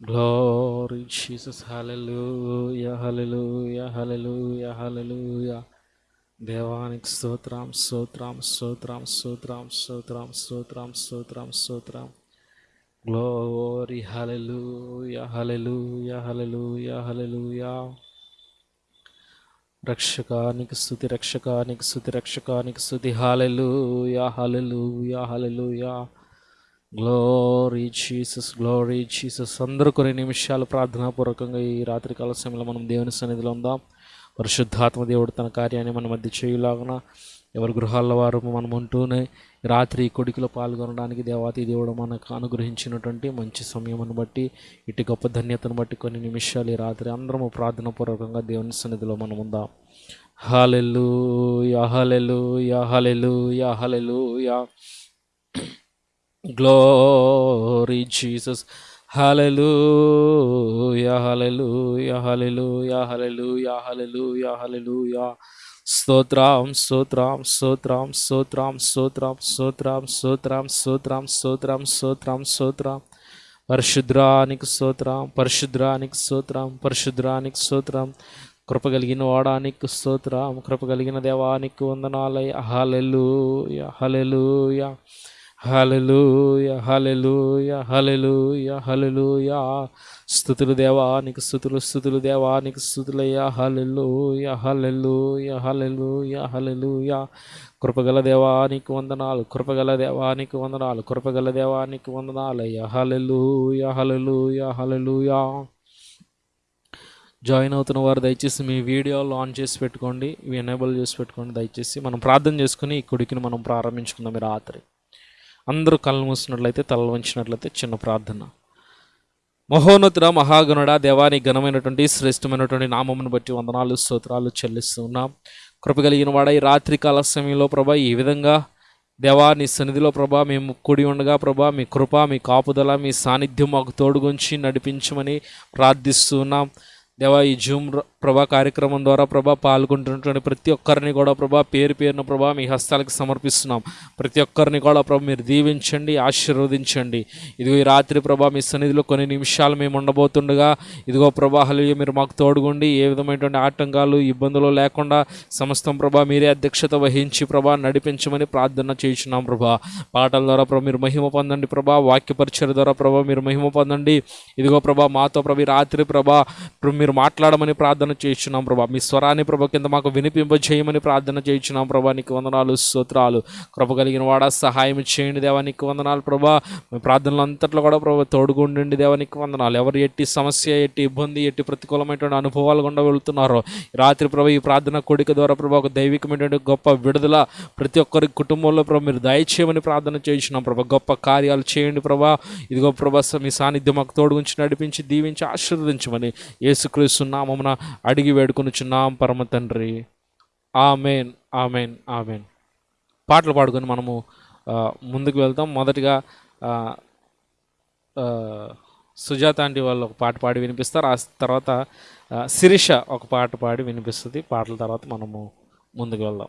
Glory Jesus, hallelujah, hallelujah, hallelujah, hallelujah. దేవానికి స్తోత్రం స్తోత్రం స్తోత్రం స్తోత్రం స్తోత్రం స్తోత్రం స్తోత్రం స్తోత్రం గ్లోరీ హల్లెలూయా హల్లెలూయా హల్లెలూయా హల్లెలూయా రక్షకానికి స్థుతి రక్షకానికి స్థుతి రక్షకానికి స్థుతి hallelujah hallelujah hallelujah glory Jesus glory Jesus అందరూ కొన్ని నిమిషాలు ప్రార్థనాపూర్వకంగా ఈ రాత్రి కాల సమయంలో మనం దేవుని సన్నిధిలో ఉందాం. పరిశుద్ధాత్మ దేవుడు తన కార్యాన్ని మన మధ్య చేయులాగున ఎవరి గృహాల్లో వారు మనం ఉంటూనే రాత్రి కొడుకులో పాల్గొనడానికి దేవాతి దేవుడు మనకు అనుగ్రహించినటువంటి మంచి సమయమును బట్టి ఇటు గొప్ప ధన్యతను బట్టి కొన్ని నిమిషాలు ఈ రాత్రి అందరము ప్రార్థనాపూర్వకంగా దేవుని సన్నిధిలో మనం ఉందాం. హాలెలు యాహలెల్లు hallelujah Glory Jesus. Hallelujah, hallelujah, hallelujah, hallelujah, యహలలు hallelujah. స్తోత్రం స్తోత్రం స్తోత్రం స్తోత్రం స్తోత్రం స్తోత్రం స్తోత్రం స్తోత్రం స్తోత్రం స్తోత్రం స్తోత్రం పరిశుద్రానికి స్తోత్రం పరిశుద్రానికి స్తోత్రం పరిశుద్రానికి స్తోత్రం కృప కలిగిన వాడానికి స్తోత్రం కృప కలిగిన దేవానికి వందనాలయ హలెలూయ హలెలూయ హలలుయ హలలుయ హలలుయ హలలుయ స్థుతులు దేవానికి స్థుతులు స్థుతులు దేవానికి స్థుతులయ్యా. హలలుయ హలలుయ హలలుయ హలలుయ కృపగల దేవానికి వందనాలు కృపగల దేవానికి వందనాలు కృపగల దేవానికి వందనాలయ్యా. హలలుయ హలలుయ హలెలూయ జాయిన్ అవుతున్న వారు దయచేసి మీ వీడియోలు ఆన్ చేసి పెట్టుకోండి. ఎనేబుల్ చేసి పెట్టుకోండి. దయచేసి మనం ప్రార్థన చేసుకుని ఈ కొడుకుని మనం ప్రారంభించుకుందాం రాత్రి. అందరూ కళ్ళు మూసినట్లయితే తలలు వంచినట్లయితే చిన్న ప్రార్థన. మహోన్నతుడ మహాగణుడ దేవాని ఘనమైనటువంటి శ్రేష్టమైనటువంటి నామమును బట్టి వందనాలు స్తోత్రాలు చెల్లిస్తూ ఉన్నాం కృప కలిగిన వాడ ఈ రాత్రి కాల సమయంలో ప్రభా ఈ విధంగా దేవా నీ సన్నిధిలో ప్రభా మేము కూడి ఉండగా ప్రభా మీ కృప మీ కాపుదల మీ సాన్నిధ్యం మాకు తోడుగుంచి నడిపించమని ప్రార్థిస్తూ ఉన్నాం దేవా ఈ జూమ్ ప్రభా కార్యక్రమం ద్వారా ప్రభా పాల్గొంటున్నటువంటి ప్రతి ఒక్కరిని కూడా ప్రభా పేరు పేరున ప్రభా మీ హస్తాలకు సమర్పిస్తున్నాం. ప్రతి ఒక్కరిని కూడా ప్రభా మీరు దీవించండి ఆశీర్వదించండి. ఇదిగో ఈ రాత్రి ప్రభా మీ సన్నిధిలో కొన్ని నిమిషాలు మేము ఉండబోతుండగా ఇదిగో ప్రభా మీరు మాకు తోడుగుండి ఏ విధమైనటువంటి ఆటంకాలు ఇబ్బందులు లేకుండా సమస్తం ప్రభా మీరే అధ్యక్షత వహించి ప్రభా నడిపించమని ప్రార్థన చేయించున్నాం ప్రభా. పాటల ద్వారా ప్రభా మీరు మహిమ పొందండి ప్రభా వాక్యపరిచయ ద్వారా ప్రభా మీరు మహిమ పొందండి. ఇదిగో ప్రభా మాతో ప్రభా రాత్రి ప్రభా మీరు మాట్లాడమని ప్రార్థన చేయించున్నాం ప్రభా. మీ స్వరాన్ని ప్రభ కింద మాకు వినిపింపజేయమని ప్రార్థన చేయించున్నాం ప్రభా. నీకు వందనాలు స్తోత్రాలు. కృప కలిగిన వాడా సహాయం చేయండి దేవా. నీకు వందనాలు ప్రభా. మీ ప్రార్థనలు అంతట్లో కూడా ప్రభా తోడుగుండండి దేవా. నీకు వందనాలు. ఎవరు ఎట్టి సమస్య ఎట్టి ఇబ్బంది ఎట్టి ప్రతికూలమైనటువంటి అనుభవాలు గుండా వెళుతున్నారో రాత్రి ప్రభా ఈ ప్రార్థన కోడిక ద్వారా ప్రభా ఒక దైవికమైనటువంటి గొప్ప విడుదల ప్రతి ఒక్కరి కుటుంబంలో ప్రభా మీరు దయచేయమని ప్రార్థన చేయించున్నాం ప్రభా. గొప్ప కార్యాలు చేయండి ప్రభా. ఇదిగో ప్రభా మీ సాన్నిధ్యం మాకు తోడుగుంచి నడిపించి దీవించి ఆశీర్వదించమని యేసుక్రీస్తు నామమున అడిగి వేడుకొనుచున్నాం పరమ తండ్రి. Amen amen amen. పాటలు పాడుకొని మనము ముందుకు వెళ్తాం. మొదటిగా సుజాత ఆంటీ వాళ్ళు ఒక పాట పాడి వినిపిస్తారు. ఆ తర్వాత శిరీష ఒక పాట పాడి వినిపిస్తుంది. పాటల తర్వాత మనము ముందుకు వెళ్దాం.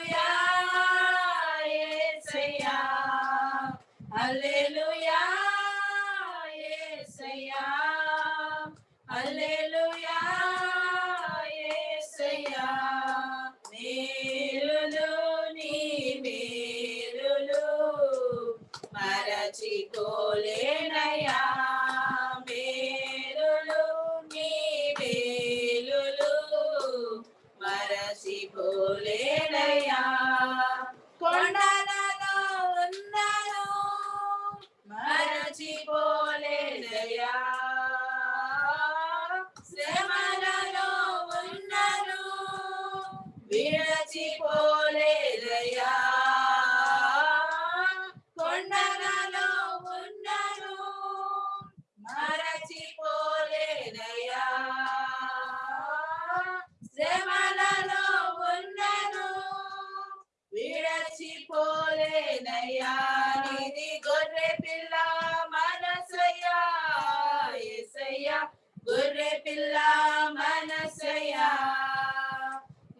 హల్లెలూయా యేసయ్యా హల్లెలూయా యేసయ్యా మేలులు నీ మేలులు మరచిపోలేనయ్యా. మేలులు నీ మేలులు మరచిపోలేనయ్యా. కొండలలో bole neya.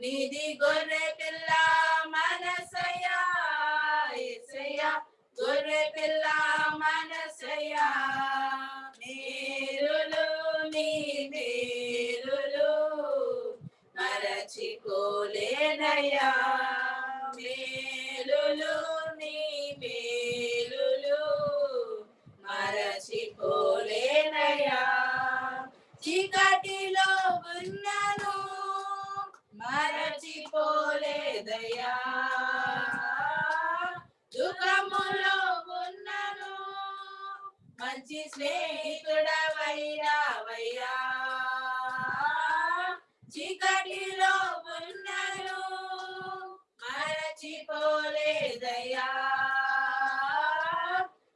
నిధి గొర్రె పిల్ల మనసయా ఎసయ్యా గొర్రె పిల్ల మనసయా మేలులు నీ మేలులు మరచిపోలేనయ్యా. దుఃఖములో ఉన్నను. మంచి స్నేహితుడవయ్యావయ్యా చీకటిలో ఉన్నను. మరచిపోలేదయ్యా.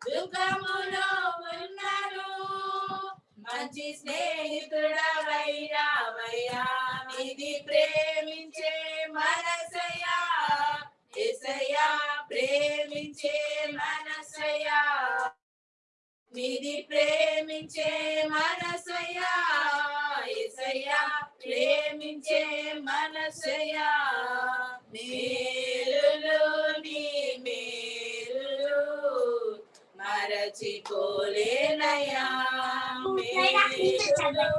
దుఃఖములో ఉన్నను. మంచి స్నేహితుడవయ్యావయ్యా ఇది ప్రేమించే మనసయ్యా. ఎసయ్యా ప్రేమించే మనసయ్యా నిధి ప్రేమించే మనసయ్యా ఎసయ్యా ప్రేమించే మనసయ్యా మేలులు నీ మేలులు మరచిపోలేనయ్యా. మేలులు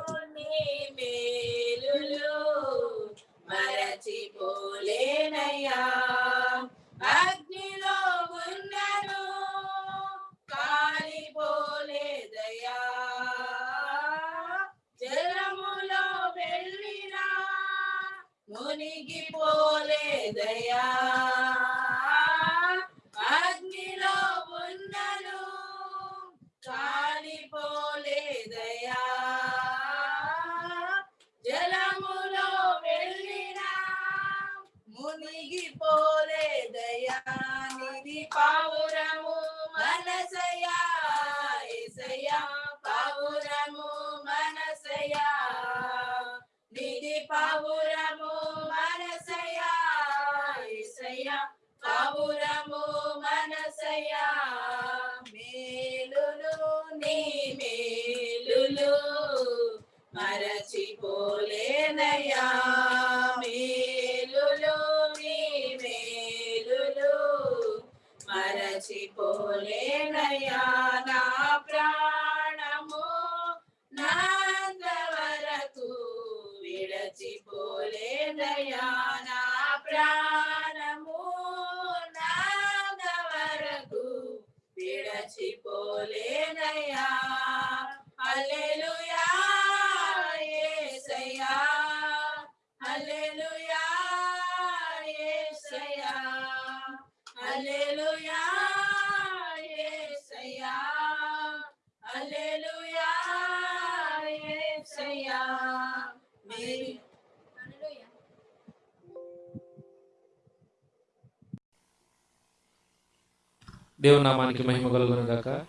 దేవుని నామానికి మహిమ కలుగును గాక.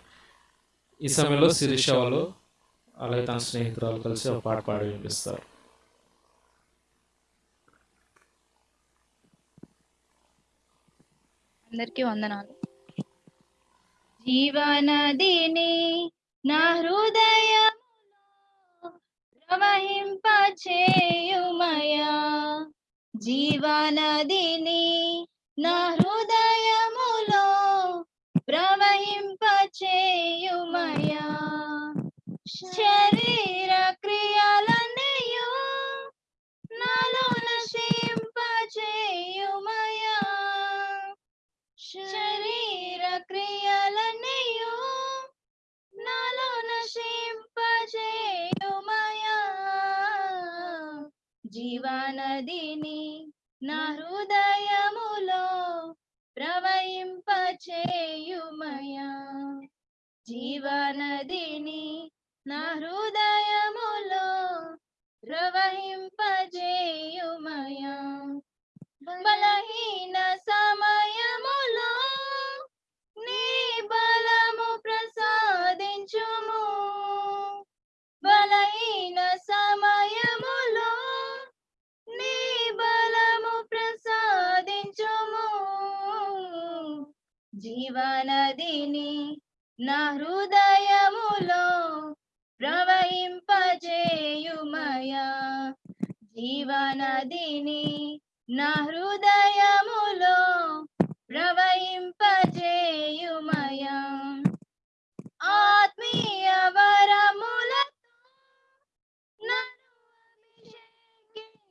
ఈ సమయంలో శిరీష వాళ్ళు అలాగే తన స్నేహితురాలు కలిసి ఒక పాట పాడి వినిపిస్తారు. అందరికీ వందనాలు. జీవనదిని నా హృదయములో ప్రవహింపచేయుమయా. జీవనదిని నా హృదయములో ప్రవహింపచేయుమయా శరీర క్రియలన్నయు నాలో నశింపచేయుమయా శరీర క్రియలన్నయు నాలో నశింపచేయుమయా జీవనదిని నా హృదయము ప్రవహింపచేయుమయా. జీవనదిని నా హృదయములో ప్రవహింపజేయుమయా. బలహీన సమయములో నీ బలము ప్రసాదించుము. బలహీన సమయ జీవనదిని నా హృదయములో ప్రవహింపజేయుమయా. జీవనదిని నా హృదయములో ప్రవహింపజేయుమయా. ఆత్మీయ వరములతో నన్ను అభిషేకించుమయా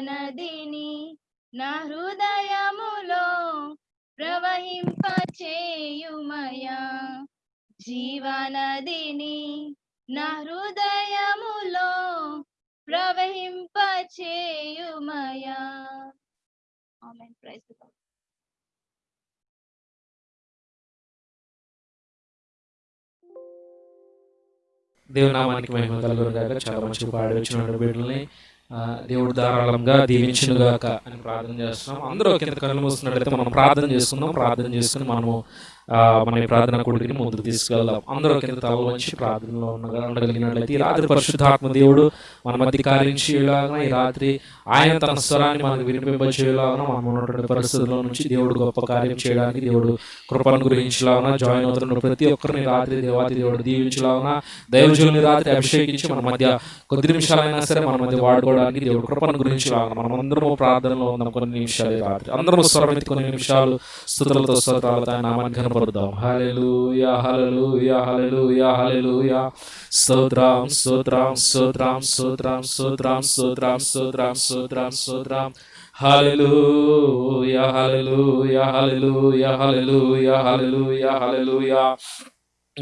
నదిని నా హృదయములో ప్రవహింపచేయుమయా. జీవనదిని నా హృదయములో ప్రవహింపచేయుమయా. ఆమేన్ ప్రైజ్ ది మహిమ కలుగురు గాక. చాలా మంచి పాడి వచ్చిన బిడ్డల్ని దేవుడు ధారాళంగా దీవించునుగాక అని ప్రార్థన చేస్తున్నాం. అందరూ కింద కళ్ళు మూస్తున్నట్లయితే మనం ప్రార్థన చేసుకుందాం. ప్రార్థన చేసుకుని మనము మన ప్రార్థన కొడుకుని ముందుకు తీసుకెళ్దాం. అందరూ కింద తల వంచి ప్రార్థనలో ఉండగలిగినట్లయితే ఈ రాత్రి పరిశుద్ధాత్మ దేవుడు మన మధ్య కార్యం చేయలాగా ఈ రాత్రి ఆయన తన స్వరాన్ని మనకు వినిపింపచేయలాగా మనం ఉన్నటువంటి పరిస్థితుల్లో నుంచి దేవుడు గొప్ప కార్యం చేయడానికి దేవుడు కృపను గురించలాగా జాయిన్ అవుతున్న ప్రతి ఒక్కరిని రాత్రి దేవాతి దేవుడు దీవించలాగా దైవజుని రాత్రి అభిషేకించి మన మధ్య కొద్ది నిమిషాలైనా సరే మన మధ్య వాడుకోవడానికి దేవుడు కృపను గురించి లాగా మనం అందరము ప్రార్థనలో ఉన్నాం కొన్ని నిమిషాలు రాత్రి. అందరము స్వరమెత్తి కొన్ని నిమిషాలు స్థుతులతో స్తోత్రాలతో ఆయన నామాన్ని కనపరుద్దాం హల్లెలూయా హల్లెలూయా హల్లెలూయా హల్లెలూయా స్తోత్రం స్తోత్రం స్తోత్రం స్తోత్రం స్తోత్రం స్తోత్రం స్తోత్రం స్తోత్రం స్తోత్రం హల్లెలూయా హల్లెలూయా హల్లెలూయా హల్లెలూయా హల్లెలూయా హల్లెలూయా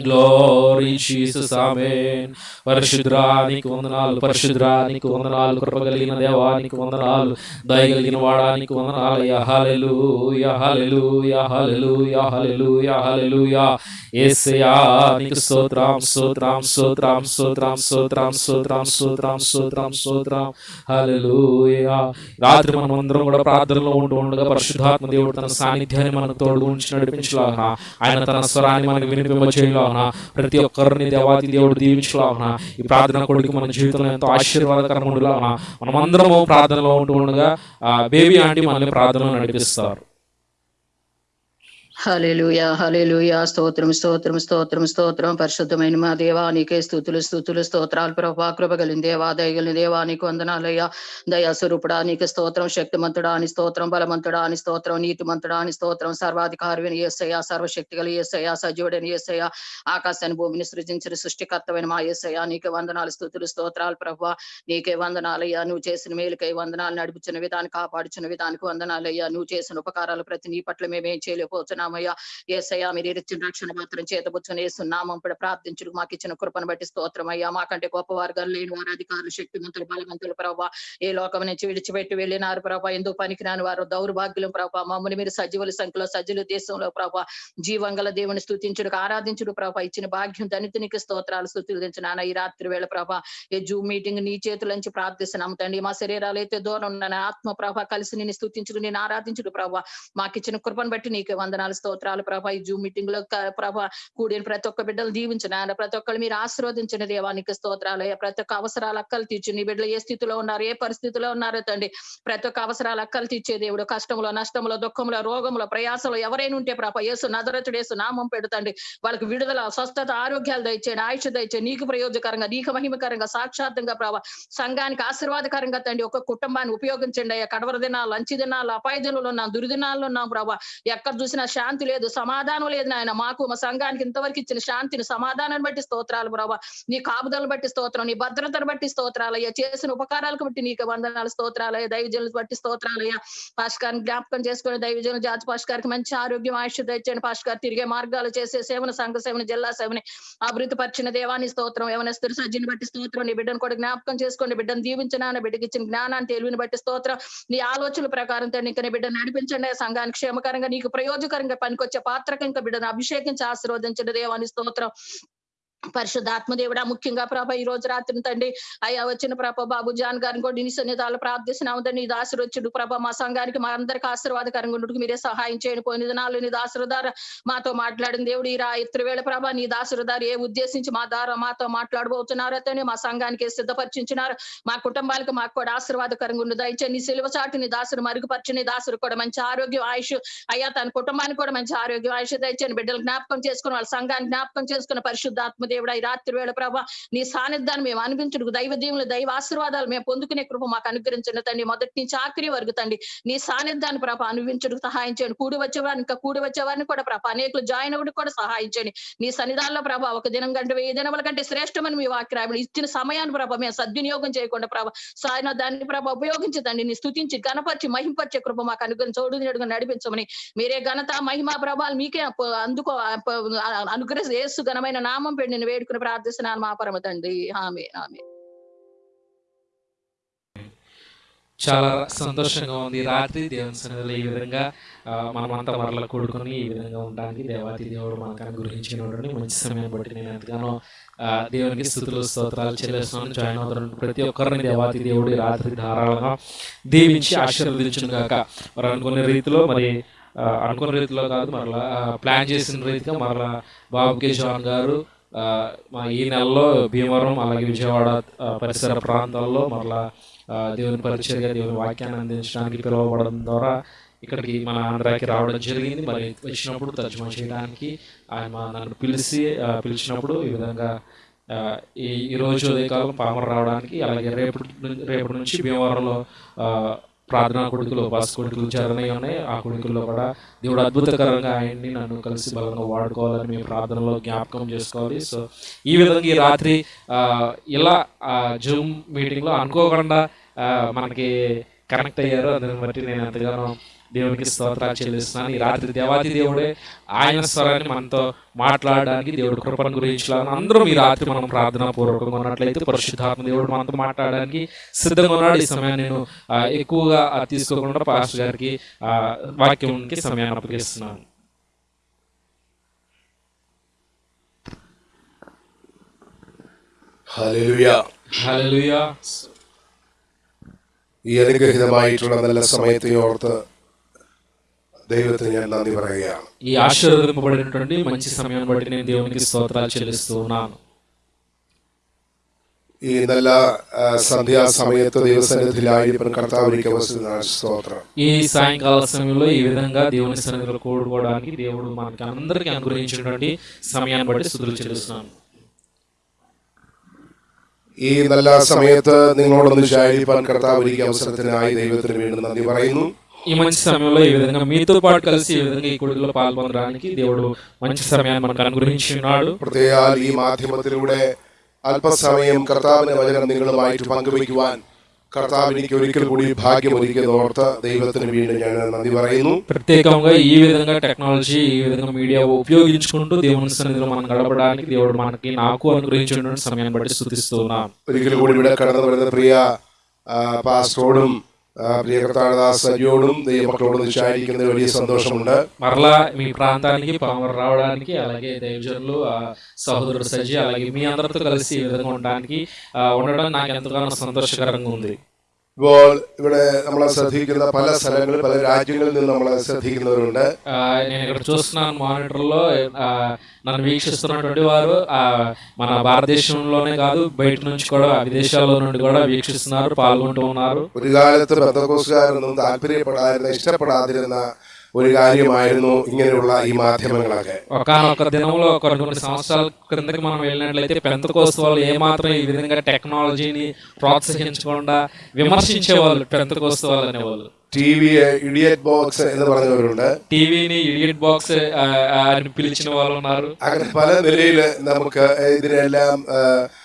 గ్లోరీ జీసస్ ఆమేన్ పరిశుద్రానికి వందనాలు పరిశుద్రానికి వందనాలు కృపగలిగిన దేవానికి వందనాలు దయగలిగిన వాడానికి వందనాలు యహలెలు యహలెలు యహలెలు యహలెలు యహలెలు యేసయ్యా నీకు స్తోత్రం స్తోత్రం స్తోత్రం స్తోత్రం స్తోత్రం స్తోత్రం స్తోత్రం స్తోత్రం స్తోత్రం. హల్లెలూయా. రాత్రి మనం అందరం కూడా ప్రార్థనలో ఉంటూ ఉండగా పరిశుద్ధాత్మ దేవుడు తన సాన్నిధ్యాన్ని మనకు తోడు ఉంచి నడిపించలాగా. ఆయన తన స్వరాన్ని మనకు వినిపింపచేయలాగా ప్రతి ఒక్కరిని దేవాది దేవుడు దీవించలాగా ఈ ప్రార్థన కొడుకు మన జీవితంలో ఎంతో ఆశీర్వాదకరంగా ఉండలాగా మనం ప్రార్థనలో ఉంటూ ఉండగా బేబీ ఆంటీ మనల్ని ప్రార్థనలో నడిపిస్తారు. హల్లెలూయా హల్లెలూయా. స్తోత్రం స్తోత్రం స్తోత్రం స్తోత్రం. పరిశుద్ధమైన మా దేవా నీకే స్థుతులు స్థుతులు స్తోత్రాలు. ప్రభా కృపగలిన దేవా దయగలిన దేవా నీకు వందనాలయ్యా. దయా నీకు స్తోత్రం శక్తిమంతుడా అని స్తోత్రం బలమంతుడా అని స్తోత్రం నీతిమంతుడా అని స్తోత్రం. సర్వాధికారి ఏసయ్యా సర్వశక్తి గల ఏసయ్యా సజీవుడని ఏసయ్యా. ఆకాశాన్ని భూమిని సృజించిన సృష్టికర్తమైన మా ఏసయ్యా నీకే వందనాలు స్థుతులు స్తోత్రాలు ప్రభా. నీకే వందనాలయ్యా. నువ్వు చేసిన మేలుకై వందనాలు నడిపించిన విధానం కాపాడుచున్న విధానికి వందనాలయ్యా. నువ్వు చేసిన ఉపకారాలు ప్రతి నీ పట్ల మేమేం చేయలేకపోతున్నామయ్యా ఏసయ్యా మీరు ఇచ్చిన రక్షణ మాత్రం చేతబుచ్చుని వేస్తున్నామం ప్రార్థించుడు. మాకు ఇచ్చిన కృపను బట్టి స్తోత్రం అయ్యా. మాకంటే గొప్ప వర్గాలు లేని వారు అధికారులు శక్తిమంతులు బలవంతులు ప్రభావ ఏ లోకం నుంచి విడిచిపెట్టి వెళ్ళినారు ప్రభా. ఎందుకు పనికిరాని వారు దౌర్భాగ్యులు ప్రభా. మమ్మల్ని మీరు సజీవుల సంఖ్యలో సజ్జుల దేశంలో ప్రభా. జీవంగల దేవుని స్థుతించుడు ఆరాధించుడు ప్రభా. ఇచ్చిన భాగ్యం దనితునికి స్తోత్రాలు స్థుతించిన ఈ రాత్రి వేళ ప్రభా. ఏ జూమ్ మీటింగ్ నీ చేతుల నుంచి ప్రార్థిస్తున్నాము తండ్రి. మా శరీరాలు అయితే దూరం ఉన్న ఆత్మ ప్రభా కలిసి నేను స్థుతించుడు నేను ఆరాధించుడు ప్రభా. మాకు ఇచ్చిన కృపను బట్టి నీకు వందనాలు స్తోత్రాలు ప్రభా. ఈ జూమ్ మీటింగ్లో ప్రభా కూడిన ప్రతి ఒక్క బిడ్డలు దీవించిన ఆయన ప్రతి ఒక్కరు మీరు ఆశీర్వదించిన దేవానికి స్తోత్రాలు. ప్రతి ఒక్క అవసరాలు అక్కలు తీర్చు. నీ బిడ్డలు ఏ స్థితిలో ఉన్నారు ఏ పరిస్థితిలో ఉన్నారో తండ్రి. ప్రతి ఒక్క అవసరాలు అక్కలు తీర్చే దేవుడు. కష్టంలో నష్టంలో దుఃఖంలో రోగంలో ప్రయాసంలో ఎవరైనా ఉంటే ప్రభా యేసు నదరతుడు ఏసు నామం పెడుతండి వాళ్ళకి విడుదల స్వస్థత ఆరోగ్యాలు దయచేయండి. ఆయుష దయచేయండి. నీకు ప్రయోజకరంగా నీకు మహిమకరంగా సాక్షార్థంగా ప్రభా. సంఘానికి ఆశీర్వాదకరంగా తండ్రి ఒక కుటుంబాన్ని ఉపయోగించండి అయ్యా. కడవర దినాలు లంచి దినాలు అపాయ దినాలు ఉన్నాం దురిదినాల్లో ఉన్నాం ప్రభా. ఎక్కడ చూసినా శాంతి లేదు సమాధానం లేదు నాయన. మాకు మా సంఘానికి ఇంతవరకు ఇచ్చిన శాంతిని సమాధానాన్ని బట్టి స్తోత్రాలు ప్రభా. నీ కాపుదలను బట్టి స్తోత్రం నీ భద్రతను బట్టి స్తోత్రాలు అయ్యా చేసిన ఉపకారాలకు బట్టి నీకు వందనాలు స్తోత్రాలు అయ్యా దైవజనులు బట్టి స్తోత్రాలు అయ్యా జ్ఞాపకం చేసుకుని దైవజనులు జాతి పాష్కారికి మంచి ఆరోగ్యం ఆయుష్ దయచేయండి పాష్కార్ తిరిగే మార్గాలు చేసే సేవన సంఘ సేవన జిల్లా సేవని అభివృద్ధి పరిచిన దేవాన్ని స్తోత్రం ఏమైనా స్థిర సజ్జిని బట్టి స్తోత్రం. నీ బిడ్డను కూడా జ్ఞాపకం చేసుకోండి. బిడ్డను దీవించిన బిడ్డకి ఇచ్చిన జ్ఞానాన్ని తెలివిని బట్టి స్తోత్రం. నీ ఆలోచనల ప్రకారం తండ్రి ఇంకా నీ బిడ్డను నడిపించండి. సంఘానికి క్షేమకరంగా నీకు ప్రయోజకరంగా పనికొచ్చే పాత్రకి ఇంకా బిడ్డను అభిషేకించి ఆశీర్వదించండి. దేవాని స్తోత్రం. పరిశుద్ధాత్మదేవుడా ముఖ్యంగా ప్రభ ఈ రోజు రాత్రి తండ్రి అయ్యా వచ్చిన ప్రభ బాబు జాన్ గారిని కూడా నీ సన్నిధాలు ప్రార్థిస్తున్నాం తండ్రి. నీ దాసురొచ్చుడు ప్రభ మా సంఘానికి మా అందరికి ఆశీర్వాదకరంగా ఉండుటకు మీరే సహాయం చేయండి. పోయిన దినాలు నీ దాసురదార మాతో మాట్లాడిన దేవుడు ఈ రా వేళ ప్రభ నీ దాసురదారు ఏ ఉద్దేశించి మా ద్వారా మాతో మాట్లాడబోతున్నారో తండ్రి మా సంఘానికి సిద్ధపరిచించినారు. మా కుటుంబాలకు మాకు కూడా ఆశీర్వాదకరంగా ఉండు. దయచే నీ సిలువ చాటు నీ దాసుడు మరుగుపరిచి నీ దాసురు కూడా మంచి ఆరోగ్యం ఆయుష్ అయ్యా తన కుటుంబానికి కూడా మంచి ఆరోగ్యం ఆయుష్. దయచేయండి బిడ్డలు జ్ఞాపకం చేసుకుని వాళ్ళ సంఘాన్ని జ్ఞాపకం చేసుకున్న పరిశుద్ధాత్మ దేవుడా ఈ రాత్రి వేళ ప్రభా నీ సాన్నిధ్యాన్ని మేము అనిపించుడు దైవ దీవులు దైవ ఆశీర్వాదాలు మేము పొందుకునే కృప మాకు అనుగ్రహించండి తండ్రి. మొదటి నుంచి ఆఖరి వరకు తండ్రి నీ సాన్నిధ్యాన్ని ప్రభా అనుభవించడానికి సహాయం చేయండి. కూడి వచ్చేవారిని ఇంకా కూడి వచ్చేవారిని కూడా ప్రభా అనేకులు జాయిన్ అవ్వడం కూడా సహాయం చేయండి. నీ సన్నిధానంలో ప్రభా ఒక దినం కంటే వెయ్యి దినముల కంటే శ్రేష్టమని మీ వాక్యం ఇచ్చిన సమయాన్ని ప్రభా మేము సద్వినియోగం చేయకుండా ప్రభా సాయన దాన్ని ప్రభా ఉపయోగించదండి నీ స్థుతించి గణపరిచి మహింపరిచే కృప మాకు అనుగ్రహించి చోడు నడిపించమని మీరే ఘనత మహిమా ప్రభావాలు మీకే అందుకో అనుగ్రహ యేసు ఘనమైన నామం పెండిన నేను వేడుకుని ప్రార్థిస్తున్నాను మా పరమ తండ్రి. ఆమె ఆమె చాలా సంతోషంగా ఉంది. ఈ రాత్రి దేవుని సన్నిధిలో ఈ విధంగా ఆ, మనమంతా మరల కూడుకొని ఈ విధంగా ఉండడానికి దేవాతి దేవుడు మనకు అనుగ్రహించినటువంటి మంచి సమయం బట్టి నేను ఎంతగానో దేవునికి స్థుతులు స్తోత్రాలు చెల్లిస్తున్నాను. జాయిన్ అవుతున్నాను ప్రతి ఒక్కరిని దేవాతి దేవుడు రాత్రి ధారాళంగా దీవించి ఆశీర్వదించును కాక మరి అనుకునే రీతిలో మరి అనుకున్న రీతిలో కాదు మరలా ప్లాన్ చేసిన రీతిగా మరలా బాబు కిషోన్ గారు మా ఈ నెలలో భీమవరం అలాగే విజయవాడ పరిసర ప్రాంతాల్లో మరలా దేవుని పరిచయగా దేవుని వాక్యాన్ని అందించడానికి పిలువబడడం ద్వారా ఇక్కడికి మన ఆంధ్రాకి రావడం జరిగింది. మరి వచ్చినప్పుడు తర్జుమా చేయడానికి ఆయన నన్ను పిలిచి పిలిచినప్పుడు ఈ విధంగా ఈ ఈ రోజు ఉదయకాలం పామర రావడానికి అలాగే రేపటి రేపటి నుంచి భీమవరంలో ప్రార్థనా కొడుకులు ఉపాస కొడుకులు చరణయ్య ఉన్నాయి. ఆ కొడుకుల్లో కూడా దేవుడు అద్భుతకరంగా ఆయన్ని నన్ను కలిసి బలంగా వాడుకోవాలని మేము ప్రార్థనలో జ్ఞాపకం చేసుకోవాలి. సో ఈ విధంగా ఈ రాత్రి ఇలా జూమ్ మీటింగ్లో అనుకోకుండా మనకి కనెక్ట్ అయ్యారు. అందుని బట్టి నేను ఎంతగానో దేవునికి స్తోత్రాలు చెల్లిస్తున్నాను ఈ రాత్రి దేవాది దేవుడే ఆయన స్వరాన్ని మనతో మాట్లాడడానికి దేవుడు కృపను గురించి అందరూ ఈ రాత్రి మనం ప్రార్థనా పూర్వకంగా ఉన్నట్లయితే పరిశుద్ధాత్మ దేవుడు మనతో మాట్లాడడానికి సిద్ధంగా ఉన్నాడు ఈ సమయాన్ని నేను ఆ, ఎక్కువగా ఆ, తీసుకోకుండా పాస్టర్ గారికి ఆ, వాక్యంకి సమయాన్ని అప్పగిస్తున్నాను ഹല്ലേലൂയ హల్లెలూయా ഈ അനുഗ്രഹിതമായിട്ടുള്ള നല്ല സമയത്തെ ഓർത്ത് ദൈവത്തിന് ഞാൻ നന്ദി പറയുകയാണ് ఈ ఆశీర్వదింపబడినటువంటి మంచి సమయాన్ని బట్టి నేను దేవునికి స్తోత్రాలు చెల్లిస్తూ ఉన్నాను ഈ നല്ല ആ, സന്ധ്യാസമയത്ത് ദൈവസന്നിധിയിലായിരിക്കും കർത്താവിലേക്ക് വസിക്കുന്ന സ്തോത്രം ఈ సాయంకాల సమయంలో ఈ విధంగా దేవుని సన్నిధిలో కూడుకోవడానికి దేవుడు మనకి అందరికీ అనుగ్రహించినటువంటి సమయాన్ని బట్టి స్థుతులు చెల్లిస్తున్నాను ഈ നല്ല സമയത്ത് നിങ്ങളോടൊന്ന് ശാരീരിപ്പാൻ കർത്താവ് ഒരുക്കിയ അവസരത്തിനായി ദൈവത്തിന് വീണ്ടും നന്ദി പറയുന്നു ఈ మంచి సమయంలో ఈ విధంగా మీతో పాటు కలిసి ఈ విధంగా ఈ కొడుకులో పాల్పొందడానికి దేవుడు మంచి సమయాన్ని మనకు అనుగ్రహించి ఉన్నాడు പ്രത്യേകാൽ ഈ മാധ്യമത്തിലൂടെ അല്പസമയം കർത്താവിന്റെ വചനം നിങ്ങളുമായിട്ട് പങ്കുവയ്ക്കുവാൻ കർത്താവ് എനിക്ക് ഒരിക്കൽ കൂടി ഭാഗ്യം ഒരുക്കിയത് ഓർത്ത് ദൈവത്തിന് വീണ്ടും ഞാൻ നന്ദി പറയുന്നു ప్రత్యేకంగా ఈ విధంగా టెక్నాలజీ ఈ విధంగా మీడియా ఉపయోగించుకుంటూ దేవుని సన్నిధిలో మనం గడపడానికి దేవుడు మనకి నాకు అనుగ్రహించినటువంటి సమయాన్ని బట్టి స్థుతిస్తూ ఉన్నాం ഒരിക്കൽ കൂടി ഇവിടെ കടന്നു വരുന്ന പ്രിയ ആ, പാസ്റ്ററോടും ആ, പ്രിയ കർത്താനദാസ് സജിയോടും ദൈവമക്കളോടും വിചാരിക്കുന്നതിൽ വലിയ സന്തോഷമുണ്ട് మరలా మీ ప్రాంతానికి పామర రావడానికి అలాగే దైవజనులు ఆ, సహోదరుడు సజ్జి అలాగే మీ అందరితో కలిసి ఈ విధంగా ఉండడానికి ఆ, ఉండడం నాకు ఎంతగానో సంతోషకరంగా ఉంది ഇപ്പോൾ ഇവിടെ നമ്മളെ ശ്രദ്ധിക്കുന്ന പല സ്ഥലങ്ങളിൽ പല രാജ്യങ്ങളിൽ നിന്ന് നമ്മളെ ശ്രദ്ധിക്കുന്നവരുണ്ട് ఆ, నేను ఇక్కడ చూస్తున్నాను మానిటర్లో ఆ, నన్ను వీక్షిస్తున్నటువంటి వారు ఆ, మన భారతదేశంలోనే కాదు బయట నుంచి కూడా విదేశాల్లో నుండి కూడా వీక్షిస్తున్నారు పాల్గొంటూ ఉన్నారు ഒരു കാലത്ത് ബന്ധക്കോസുകാരൊന്നും താല്പര്യപ്പെടാതിരുന്ന ഇഷ്ടപ്പെടാതിരുന്ന ഒരു കാര്യമായിരുന്നു ഇങ്ങനെയുള്ള ഈ മാധ്യമങ്ങളൊക്കെ ఒకనొక దినంలో కొన్ని కొన్ని సంవత్సరాల క్రిందకి మనం వెళ్ళినట్లయితే పెంత వాళ్ళు ఏమాత్రం ఈ విధంగా టెక్నాలజీని ప్రోత్సహించకుండా విమర్శించేవాళ్ళు పెంత వాళ్ళు అనేవాళ్ళు ടി വി ഇഡിയറ്റ് ബോക്സ് എന്ന് പറഞ്ഞവരുണ്ട് టీవీని ఇడియట్ బాక్స్ అని పిలిచిన వాళ్ళు ఉన్నారు അങ്ങനെ പല നിലയിൽ നമുക്ക് ഇതിനെല്ലാം ആ, ആ,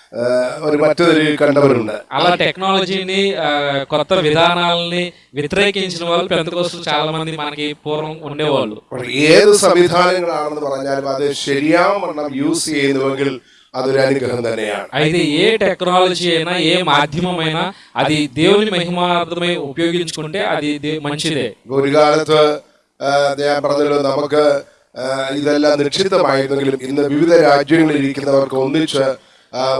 ഒരു മറ്റു നിലയിൽ കണ്ടവരുണ്ട് అలా టెక్నాలజీని ఆ, కొత్త విధానాలని వ్యతిరేకించిన వాళ్ళు పెంత చాలా మంది మనకి పూర్వం ఉండేవాళ్ళు അപ്പോൾ ഏത് സംവിധാനങ്ങളാണെന്ന് പറഞ്ഞാലും അത് ശരിയാവണ്ണം യൂസ് ചെയ്യുന്നുവെങ്കിൽ അതൊരു അനുഗ്രഹം തന്നെയാണ് అయితే ఏ టెక్నాలజీ అయినా ఏ మాధ్యమం అయినా అది దేవుని మహిమార్థమై ఉపయోగించుకుంటే అది దే- మంచిదే ഇപ്പൊ ഒരു കാലത്ത് ആ, ഞാൻ പറഞ്ഞല്ലോ നമുക്ക് ആ, ഇതെല്ലാം നിക്ഷിപ്തമായിരുന്നെങ്കിലും ഇന്ന് വിവിധ രാജ്യങ്ങളിൽ ഇരിക്കുന്നവർക്ക് ഒന്നിച്ച് ആ,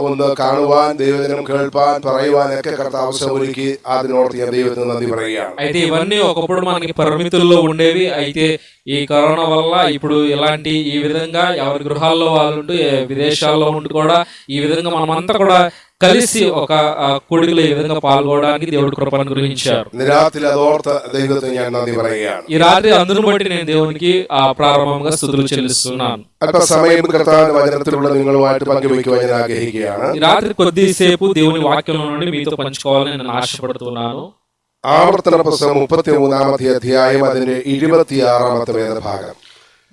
ഒന്ന് കാണുവാൻ ദൈവജനം കേൾപ്പാൻ പറയുവാൻ ഒക്കെ കർത്താവ് അവസരം ഒരുക്കി അതിനോർത്ത് ഞാൻ ദൈവത്തിന് നന്ദി പറയുകയാണ് అయితే ఇవన్నీ ఒకప్పుడు మనకి పరిమితుల్లో ఉండేవి అయితే ఈ కరోనా వల్ల ఇప్పుడు ఇలాంటి ఈ విధంగా ఎవరి గృహాల్లో వాళ్ళు ఉంటూ ఏ విదేశాల్లో ఉంటూ కూడా ఈ విధంగా మనమంతా కూడా కలిసి ఒక ఆ, కూడికలో ఈ విధంగా పాల్గొనడానికి దేవుడు కృపను గురించారు ഇന്ന് രാത്രി അതോർത്ത് ദൈവത്തിന് ഞാൻ നന്ദി പറയുകയാണ് ఈ రాత్రి అందును బట్టి నేను దేవునికి ఆ ప్రారంభంగా స్థుతులు చెల్లిస్తున్నాను അല്പസമയം കർത്താവിന്റെ വചനത്തിലുള്ള നിങ്ങളുമായിട്ട് പങ്കുവയ്ക്കുവാൻ ഞാൻ ആഗ്രഹിക്കുകയാണ് ఈ రాత్రి కొద్దిసేపు దేవుని వాక్యంలో నుండి మీతో పంచుకోవాలని నేను ఆశపడుతున్నాను ആവർത്തന പുസ്തകം മുപ്പത്തി മൂന്നാമത്തെ അധ്യായം അതിന്റെ ഇരുപത്തിയാറാമത്തെ വേദഭാഗം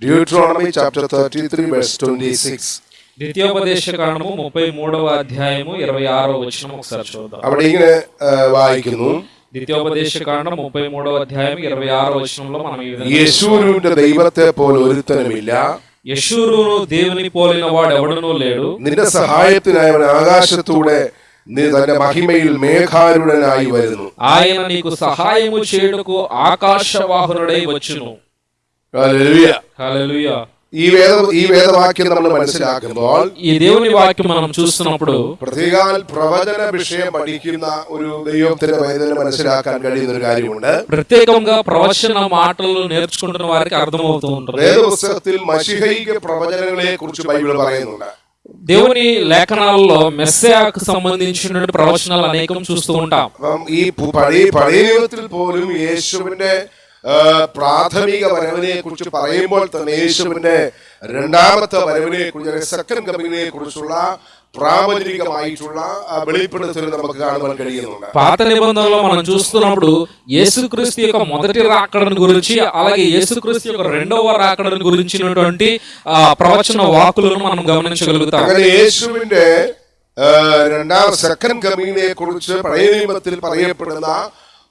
Deuteronomy chapter thirty three verse twenty six ద్వితీయోపదేశ కాండము ముప్పై మూడవ అధ్యాయము ఇరవై ఆరో వచనం ఒకసారి చూద్దాం അവിടെ ഇങ്ങനെ ആ, വായിക്കുന്നു ద్వితీయోపదేశ కాండం ముప్పై మూడవ అధ్యాయం ఇరవై ఆరో వచనంలో మనం ఈ విధంగా യേശുവിന്റെ ദൈവത്തെ പോലെ ഒരുത്തനുമില്ല యశూరును దేవుని పోలిన వాడు ఎవడనూ లేడు നിന്റെ സഹായത്തിനായി അവൻ ആകാശത്തൂടെ നീ തന്റെ മഹിമയിൽ മേഘാരുടനായി വരുന്നു ఆయన నీకు సహాయము చేయుటకు ఆకాశవాహనుడై వచ్చును ഹല്ലേലൂയ. హల్లెలూయా ഈ വേദ ഈ വേദവാക്യം നമ്മൾ മനസ്സിലാക്കുമ്പോൾ ఈ దేవుని వాక్యం మనం చూస్తున్నప్పుడు പ്രത്യേകാൽ പ്രവചന വിഷയം പഠിക്കുന്ന ഒരു ദൈവത്തിന്റെ വേദന മനസ്സിലാക്കാൻ കഴിയുന്ന ഒരു കാര്യമുണ്ട് ప్రత్యేకంగా ప్రవచన మాటలు నేర్చుకుంటున్న వారికి అర్థమవుతూ ఉంటుంది വേദപുസ്തകത്തിൽ മഷിഹൈക പ്രവചനങ്ങളെ കുറിച്ച് ബൈബിൾ പറയുന്നുണ്ട് దేవుని లేఖనాల్లో మెస్సయాకు సంబంధించిన ప్రవచనాలు అనేకం చూస్తూ ఉంటాం അപ്പം ഈ പു- പഴയ പഴയ നിയമത്തിൽ പോലും യേശുവിന്റെ ആ, പ്രാഥമിക വരവിനെ കുറിച്ച് പറയുമ്പോൾ തന്നെ യേശുവിന്റെ രണ്ടാമത്തെ വരവിനെ കുറിച്ച് സെക്കൻഡ് കമ്മിങ്ങിനെ കുറിച്ചുള്ള പ്രാപഞ്ചികമായിട്ടുള്ള ആ വെളിപ്പെടുത്തൽ നമുക്ക് കാണുവാൻ കഴിയുന്നുണ്ട് పాత నిబంధనలో మనం చూస్తున్నప్పుడు యేసుక్రీస్తు యొక్క మొదటి రాకడను గురించి అలాగే యేసుక్రీస్తు యొక్క రెండవ రాకడను గురించినటువంటి ఆ, ప్రవచన వాకులను మనం గమనించగలుగుతాం അങ്ങനെ യേശുവിന്റെ ആ, രണ്ടാം സെക്കൻഡ് കമ്മിങ്ങിനെ കുറിച്ച് പഴയ നിയമത്തിൽ പറയപ്പെടുന്ന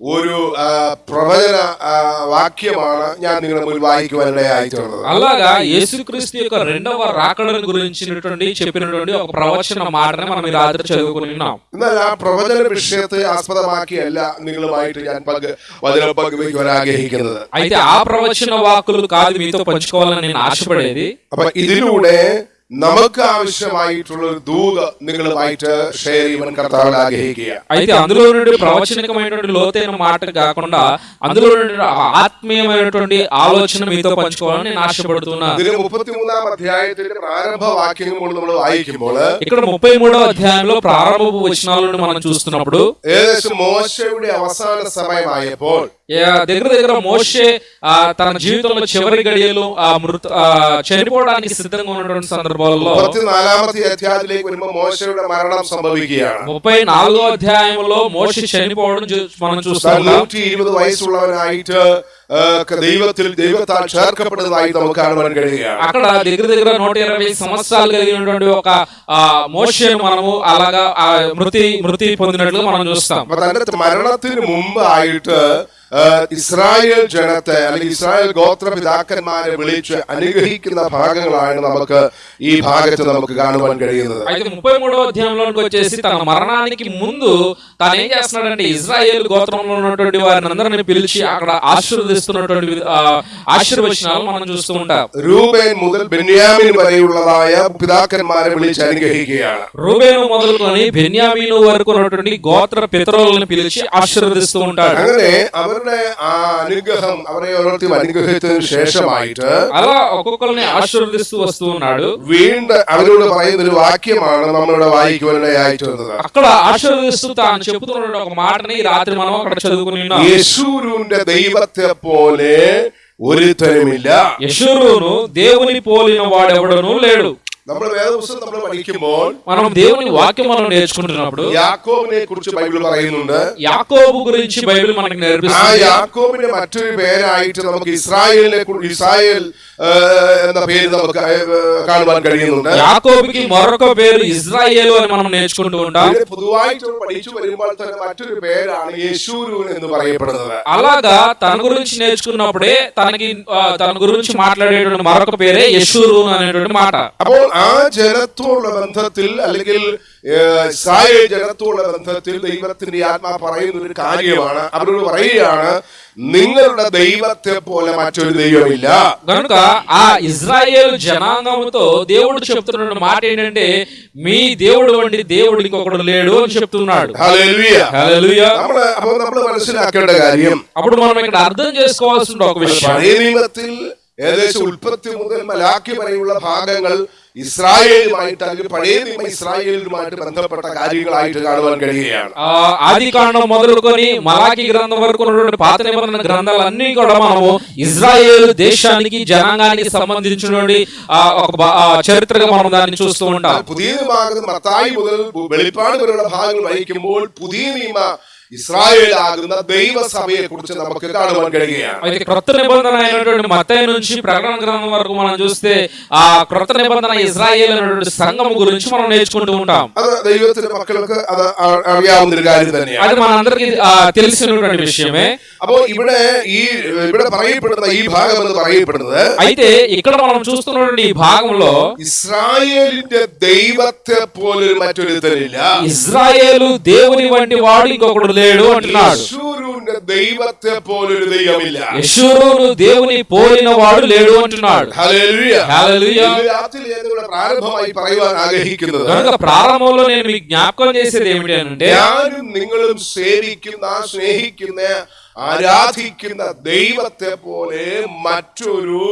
ഒരു ആ, പ്രവചന ആ, വാക്യമാണ് ഞാൻ നിങ്ങളുടെ മുന്നിൽ വായിക്കുവാനിടയായിട്ടുള്ളത് అలాగా యేసుక్రీస్తు యొక్క రెండవ రాకడను గురించినటువంటి చెప్పినటువంటి ఒక ప్రవచన మాటని మనం ఈ రాత్రి చదువుకుని ఉన్నాం എന്നാൽ ആ പ്രവചന വിഷയത്തെ ആസ്പദമാക്കിയല്ല നിങ്ങളുമായിട്ട് ഞാൻ പങ്ക് വചനം പങ്കുവയ്ക്കുവാൻ ആഗ്രഹിക്കുന്നത് అయితే ఆ ప్రవచన వాకులు కాదు మీతో పంచుకోవాలని నేను ఆశపడేది അപ്പൊ ഇതിലൂടെ നമുക്ക് ആവശ്യമായിട്ടുള്ള ഒരു ദൂത് നിങ്ങളുമായിട്ട് ഷെയർ ചെയ്യുവാൻ കർത്താവിൽ ആഗ്രഹിക്കുക అయితే అందులో నుండి ప్రవచనికమైనటువంటి లోతైన మాట కాకుండా అందులో నుండి ఆ ఆత్మీయమైనటువంటి ఆలోచన మీతో పంచుకోవాలని నేను ఆశపడుతున్నా ഇതിന് മുപ്പത്തിമൂന്നാം അധ്യായത്തിന്റെ പ്രാരംഭ വാക്യങ്ങൾ നമ്മൾ വായിക്കുമ്പോൾ ఇక్కడ ముప్పై మూడవ అధ్యాయంలో ప్రారంభపు వచనాలను మనం చూస్తున్నప్పుడు ഏകദേശം മോശയുടെ അവസാന സമയമായപ്പോൾ ఏ, దగ్గర దగ్గర మోషే ఆ, తన జీవితంలో చివరి గడియలు ఆ మృత ఆ, చనిపోవడానికి సిద్ధంగా ఉన్నటువంటి సందర్భాలలో മുപ്പത്തിനാലാമത്തെ അധ്യായത്തിലേക്ക് വരുമ്പോൾ മോശയുടെ മരണം സംഭവിക്കുകയാണ് ముప్పై నాలుగో అధ్యాయంలో మోషే చనిపోవడం చూ- మనం താൻ చూస్తాం നൂറ്റി ഇരുപത് വയസ്സുള്ളവനായിട്ട് ആ, ദൈവത്തിൽ ദൈവത്താൽ ചേർക്കപ്പെട്ടതായി നമുക്ക് കാണുവാൻ കഴിയുകയാണ് అక్కడ దగ్గర దగ్గర నూట ఇరవై సంవత్సరాలు కలిగినటువంటి ఒక ఆ మోషేను మనము అలాగా ఆ మృతి మృతి పొందినట్లు మనం చూస్తాం അപ്പൊ തന്റെ മരണത്തിന് മുമ്പായിട്ട് ആ, ഇസ്രായേൽ ജനത്തെ അല്ലെങ്കിൽ ഇസ്രായേൽ ഗോത്രപിതാക്കന്മാരെ വിളിച്ച് അനുഗ്രഹിക്കുന്ന ഭാഗങ്ങളാണ് നമുക്ക് ഈ ഭാഗത്ത് നമുക്ക് കാണുവാൻ കഴിയുന്നത് అయితే ముప్పై మూడవ అధ్యాయంలోకి వచ్చేసి తన మరణానికి ముందు తాను ఏం చేస్తున్నాడంటే ఇజ్రాయేల్ గోత్రంలో ఉన్నటువంటి వారిని అందరిని పిలిచి అక్కడ ఆశీర్వదిస్తున్నటువంటి విధ- ఆ, ఆశీర్వచనాలు మనం చూస్తూ ఉంటాం രൂപേൻ മുതൽ ബെന്യാമിൻ വരെയുള്ളതായ പിതാക്കന്മാരെ വിളിച്ച് അനുഗ്രഹിക്കുകയാണ് రూబేను మొదలుకొని బెన్యామీను వరకు ఉన్నటువంటి గోత్ర పితరులను పిలిచి ఆశీర్వదిస్తూ ఉంటాడు അങ്ങനെ അവരുടെ ആ അനുഗ്രഹം അവരെ ഓരോരുത്തരും അനുഗ്രഹത്തിന് ശേഷമായിട്ട് అలా ఒక్కొక్కరిని ఆశీర్వదిస్తూ వస్తూ ఉన్నాడు വീണ്ടും അവരോട് പറയുന്ന ഒരു വാക്യമാണ് നമ്മളിവിടെ വായിക്കുവാനിടയായിട്ട് വന്നത് అక్కడ ఆశీర్వదిస్తూ తాను చెబుతున్న ఒక మాటని ఈ రాత్రి మనం అక్కడ చదువుకుని ఉన్నాం യേശുവിന്റെ ദൈവത്തെ പോലെ ഒരുത്തനുമില്ല యశురును దేవుని పోలిన వాడెవడను లేడు നമ്മൾ വേദപുസ്തകം നമ്മൾ പഠിക്കുമ്പോൾ మనం దేవుని వాక్యం మనం నేర్చుకుంటున్నప్పుడు യാക്കോബിനെ കുറിച്ച് ബൈബിൾ പറയുന്നുണ്ട് యాకోబు గురించి బైబిల్ మనకి ആ నేర్పిస్తుంది യാക്കോബിന്റെ മറ്റൊരു പേരായിട്ട് നമുക്ക് ഇസ്രായേലിനെ കുറി- ഇസ്രായേൽ ആ, എന്ന പേര് നമുക്ക് ആ, കാണുവാൻ കഴിയുന്നുണ്ട് యాకోబుకి మరొక పేరు ఇజ్రాయేలు అని మనం నేర్చుకుంటూ ఉంటాం ഇതിനെ പൊതുവായിട്ട് നമ്മൾ പഠിച്ചു വരുമ്പോൾ തന്നെ മറ്റൊരു പേരാണ് യേശൂരൂൻ എന്ന് പറയപ്പെടുന്നത് అలాగా తన గురించి నేర్చుకున్నప్పుడే తనకి ఆ, తన గురించి మాట్లాడేటువంటి మరొక పేరే యశూరు అనేటువంటి మాట അപ്പോൾ ആ ജനത്തോടുള്ള ബന്ധത്തിൽ അല്ലെങ്കിൽ ഏഹ്, ഇസ്രായേൽ ജനത്തോടുള്ള ബന്ധത്തിൽ ദൈവത്തിന്റെ ആത്മാ പറയുന്ന ഒരു കാര്യമാണ് അവരോട് പറയുകയാണ് നിങ്ങളുടെ ദൈവത്തെ പോലെ മറ്റൊരു ദൈവമില്ല కనుక ఆ ఇజ్రాయేల్ జనాంగముతో దేవుడు చెప్తున్న మాట ఏంటంటే మీ దేవుడు వంటి దేవుడు ఇంకొకడు లేడు అని చెప్తున్నాడు ഹല്ലേലൂയ. హల్లెలూయా. നമ്മള് അപ്പൊ നമ്മൾ മനസ്സിലാക്കേണ്ട കാര്യം అప్పుడు మనం ఇక్కడ అర్థం చేసుకోవాల్సిన ఒక విషయం പഴയ നിയമത്തിൽ ഏകദേശം ഉൽപ്പത്തി മുതൽ മലാക്കി വരെയുള്ള ഭാഗങ്ങൾ ഇസ്രായേലുമായിട്ട് അല്ലെങ്കിൽ പഴയ നിയമ ഇസ്രായേലുമായിട്ട് ബന്ധപ്പെട്ട കാര്യങ്ങളായിട്ട് കാണുവാൻ കഴിയുകയാണ് ఆ ఆది కాండం మొదలుకొని మలాకి గ్రంథం వరకు ఉన్నటువంటి పాత నిబంధన గ్రంథాలన్నీ కూడా మనము ఇజ్రాయేల్ దేశానికి జనాంగానికి సంబంధించినటువంటి ఆ ఒక బా- ఆ చరిత్రగా మనం దాన్ని చూస్తూ ఉంటాం പുതിയ നിയമമാകുന്ന മത്തായി മുതൽ വെളിപ്പാട് വരെയുള്ള ഭാഗങ്ങൾ വായിക്കുമ്പോൾ പുതിയ നിയമ ഇസ്രായേൽ ആകുന്ന ദൈവസഭയെ കുറിച്ച് നമുക്ക് കാണുവാൻ കഴിയുകയാണ് అయితే క్రొత్త నిబంధన అయినటువంటి మత్తయి నుంచి ప్రకటన గ్రంథం వరకు మనం చూస్తే ఆ క్రొత్త నిబంధన ఇజ్రాయేల్ అనేటువంటి సంఘం గురించి మనం నేర్చుకుంటూ ఉంటాం അത് ദൈവത്തിന്റെ മക്കൾക്ക് അത് അ- അറിയാവുന്ന ഒരു കാര്യം തന്നെയാണ് అది మనందరికి ఆ, తెలిసినటువంటి విషయమే അപ്പോ ഇവിടെ ഈ ഇവിടെ പറയപ്പെടുന്ന ഈ ഭാഗം എന്ന് പറയപ്പെടുന്നത് అయితే ఇక్కడ మనం చూస్తున్నటువంటి ఈ భాగంలో ഇസ്രായേലിന്റെ ദൈവത്തെ പോലൊരു മറ്റൊരുത്തനില്ല ఇజ్రాయేలు దేవుని వంటి వాడు ఇంకొకడు లేడు అంటున్నాడు യശൂരുവിന്റെ ദൈവത്തെ പോലൊരു ദൈവമില്ല యశూరును దేవుని పోలిన వాడు లేడు అంటున్నాడు ഹല്ലേലൂയ. హల్లెలూయా. ഇന്ന് രാത്രി ഞാൻ ഇവിടെ പ്രാരംഭമായി പറയുവാൻ ആഗ്രഹിക്കുന്നത് కనుక ప్రారంభంలో నేను మీకు జ్ఞాపకం చేసేది ఏమిటి అంటే ഞാനും നിങ്ങളും സേവിക്കുന്ന സ്നേഹിക്കുന്ന ആരാധിക്കുന്ന ദൈവത്തെ പോലെ മറ്റൊരു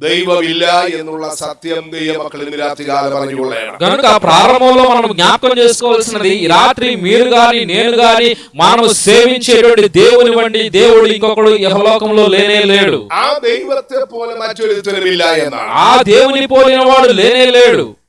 ദൈവമില്ല എന്നുള്ള സത്യം ദൈവമക്കൾ ഇന്ന് രാത്രി കാലം പറഞ്ഞുകൊള്ളണം కనుక ప్రారంభంలో మనం జ్ఞాపకం చేసుకోవాల్సినది ఈ రాత్రి మీరు గాని నేను గాని మనం సేవించేటువంటి దేవుని వంటి దేవుడు ఇంకొకడు యహలోకంలో లేనే లేడు ആ ദൈവത്തെ പോലെ മറ്റൊരുത്തനുമില്ല എന്നാണ് ఆ దేవుని పోలిన వాడు లేనే లేడు ഹല്ലേലൂയ. హల్లెలూయా അപ്പോൾ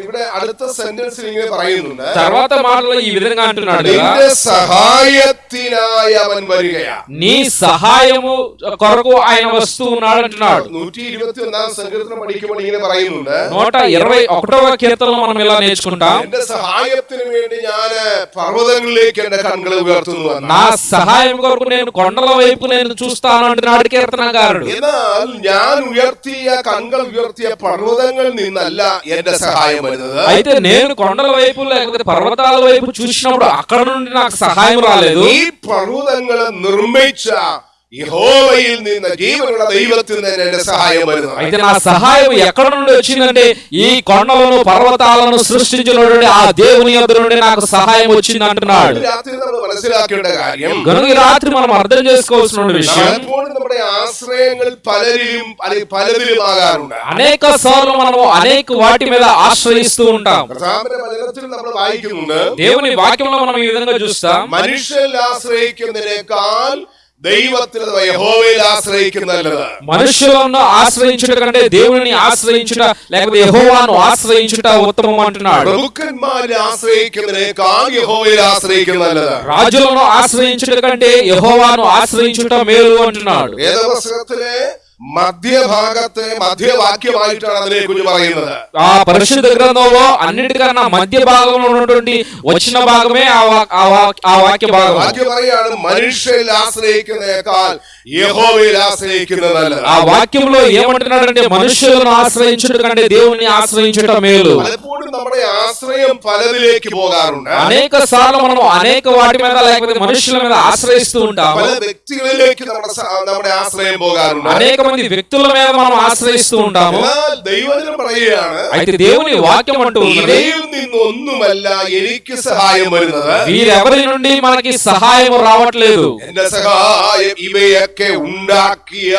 ഇവിടെ അടുത്ത സെന്റൻസിൽ ഇങ്ങനെ പറയുന്നുണ്ട് తర్వాత మాటలో ఈ విధంగా అంటున్నాడు కదా നിന്റെ സഹായത്തിനായി അവൻ വരികയാ నీ సహాయము కొరకు ఆయన వస్తూ ఉన్నాడు అంటున్నాడు നൂറ്റി ഇരുപത്തി ഒന്നാം സങ്കീർത്തനം പഠിക്കുമ്പോൾ ഇങ്ങനെ പറയുന്നുണ്ട് నూట ఇరవై ఒకటవ కీర్తనలో మనం ఇలా నేర్చుకుంటాం എന്റെ സഹായത്തിന് വേണ്ടി ഞാൻ പർവ്വതങ്ങളിലേക്ക് എന്റെ കണ്ണുകൾ ഉയർത്തുന്നു എന്നാണ്. నా సహాయం కొరకు నేను కొండల వైపు నేను చూస్తాను అంటున్నాడు కీర్తనకారుడు എന്നാൽ ഞാൻ ഉയർത്തിയ കണ്ണുകൾ ഉയർത്തിയ പർവ്വതങ്ങളിൽ നിന്നല്ല എന്റെ സഹായം വരുന്നത് అయితే నేను కొండల వైపు లేకపోతే పర్వతాల వైపు చూసినప్పుడు అక్కడ నుండి నాకు సహాయం రాలేదు ഈ പർവ്വതങ്ങളെ നിർമ്മിച്ച യഹോവയിൽ നിന്ന് ജീവനുള്ള ദൈവത്തിൽ നിന്ന് എന്റെ സഹായം വരുന്നത് అయితే నా సహాయం ఎక్కడ నుండి వచ్చిందంటే ఈ కొండలను పర్వతాలను సృష్టించినటువంటి ఆ దేవుని యొద్ద నుండి నాకు సహాయం వచ్చింది అంటున్నాడు ഇന്ന് രാത്രി നമ്മൾ മനസ്സിലാക്കേണ്ട കാര്യം కనుక ఈ రాత్రి మనం అర్థం చేసుకోవాల్సిన విషయం പലപ്പോഴും നമ്മുടെ ആശ്രയങ്ങൾ പലരിലും അല്ലെങ്കിൽ പലതിലുമാകാറുണ്ട് అనేక సార్లు మనము అనేక వాటి మీద ఆశ్రయిస్తూ ఉంటాం കർത്താവിന്റെ വചനത്തിൽ നമ്മൾ വായിക്കുന്നുണ്ട് దేవుని వాక్యంలో మనం ఈ విధంగా చూస్తాం മനുഷ്യരിൽ ആശ്രയിക്കുന്നതിനേക്കാൾ ദൈവത്തിൽ അഥവാ യഹോവയിൽ ആശ്രയിക്കുന്ന നല്ലത് మనుషులను ఆశ్రయించుట కంటే దేవుని ఆశ్రయించుట లేకపోతే యెహోవాను ఆశ్రయించుట ఉత్తమం అంటున్నాడు പ്രഭുക്കന്മാരെ ആശ്രയിക്കുന്നതിനേക്കാൾ യഹോവയിൽ ആശ്രയിക്കുന്ന നല്ലത് రాజులను ఆశ్రయించుట కంటే యెహోవాను ఆశ్రయించుట మేలు అంటున్నాడు വേദപുസ്തകത്തിലെ മധ്യഭാഗത്തെ മധ്യവാക്യമായിട്ടാണ് അതിനെ കുറിച്ച് പറയുന്നത് ఆ పరిశుద్ధ గ్రంథంలో అన్నిటికన్నా మధ్య భాగంలో ఉన్నటువంటి వచ్చిన భాగమే ఆ వా- ఆ వా- ఆ వాక్య భాగం വാക്യം പറയാണ് മനുഷ്യരിൽ ആശ്രയിക്കുന്നതിനേക്കാൾ യഹോവയിൽ ആശ്രയിക്കുന്നത് നല്ലത് ఆ వాక్యంలో ఏమంటున్నాడంటే మనుషులను ఆశ్రయించుట కంటే దేవుని ఆశ్రయించుట మేలు പലപ്പോഴും നമ്മുടെ ആശ്രയം പലതിലേക്ക് പോകാറുണ്ട് అనేక సార్లు మనం అనేక వాటి మీద లేకపోతే మనుషుల మీద ఆశ్రయిస్తూ ఉంటాము പല വ്യക്തികളിലേക്ക് നമ്മുടെ സ- നമ്മുടെ ആശ്രയം പോകാറുണ്ട് అనేక మంది వ్యక్తుల మీద మనం ఆశ్రయిస్తూ ఉంటాము എന്നാൽ ദൈവജനം പറയുകയാണ് అయితే దేవుని వాక్యం అంటూ ఉన్నది ഇവയിൽ നിന്നൊന്നുമല്ല എനിക്ക് സഹായം വരുന്നത് వీరెవరి నుండి మనకి సహాయం రావట్లేదు എന്റെ സഹായം ഇവയൊക്കെ ഉണ്ടാക്കിയ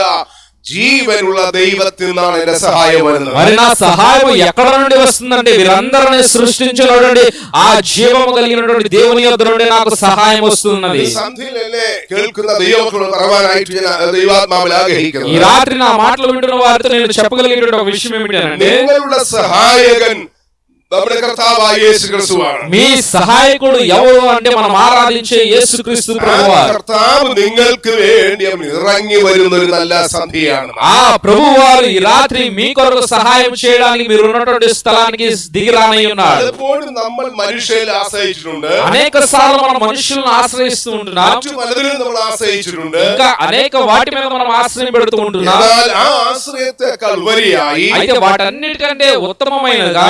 ജീവനുള്ള ദൈവത്തിൽ നിന്നാണ് എന്റെ സഹായം വരുന്നത് మరి నా సహాయం ఎక్కడ నుండి వస్తుందంటే వీరందరిని సృష్టించినటువంటి ఆ జీవము కలిగినటువంటి దేవుని యొద్ద నుండి నాకు సహాయం వస్తున్నది ഈ സന്ധ്യയിൽ എന്നെ കേൾക്കുന്ന ദൈവമക്കളോട് പറയാനായിട്ട് ഞാൻ ദൈവാത്മാവിൽ ఈ ആഗ്രഹിക്കുന്നു రాత్రి నా మాటలు వింటున్న వారితో నేను చెప్పగలిగేటువంటి ఒక విషయం ఏమిటంటే നിങ്ങളുടെ സഹായകൻ നമ്മുടെ കർത്താവായ യേശു ക്രിസ്തുവാണ് మీ సహాయకుడు ఎవరు అంటే మనం ఆరాధించే యేసుక్రీస్తు ആ ప్రభువారు കർത്താവ് നിങ്ങൾക്ക് വേണ്ടി അവൻ ഇറങ്ങി വരുന്ന ഒരു നല്ല സന്ധ്യയാണ് ఆ ప్రభువారు ఈ రాత్రి మీ కొరకు సహాయం చేయడానికి మీరు ఉన్నటువంటి స్థలానికి దిగి రానై ఉన్నారు പലപ്പോഴും നമ്മൾ മനുഷ്യരെ ആശ്രയിച്ചിട്ടുണ്ട് అనేక సార్లు మనం మనుషులను ఆశ్రయిస్తూ ఉంటున్నాం മറ്റു പലതിലും നമ്മൾ ആശ്രയിച്ചിട്ടുണ്ട് ఇంకా అనేక వాటి మీద మనం ఆశ్రయం పెడుతూ ఉంటున్నాం എന്നാൽ ആ ആശ്രയത്തെക്കാൾ ഉപരിയായി అయితే వాటన్నిటికంటే ఉత్తమమైనదిగా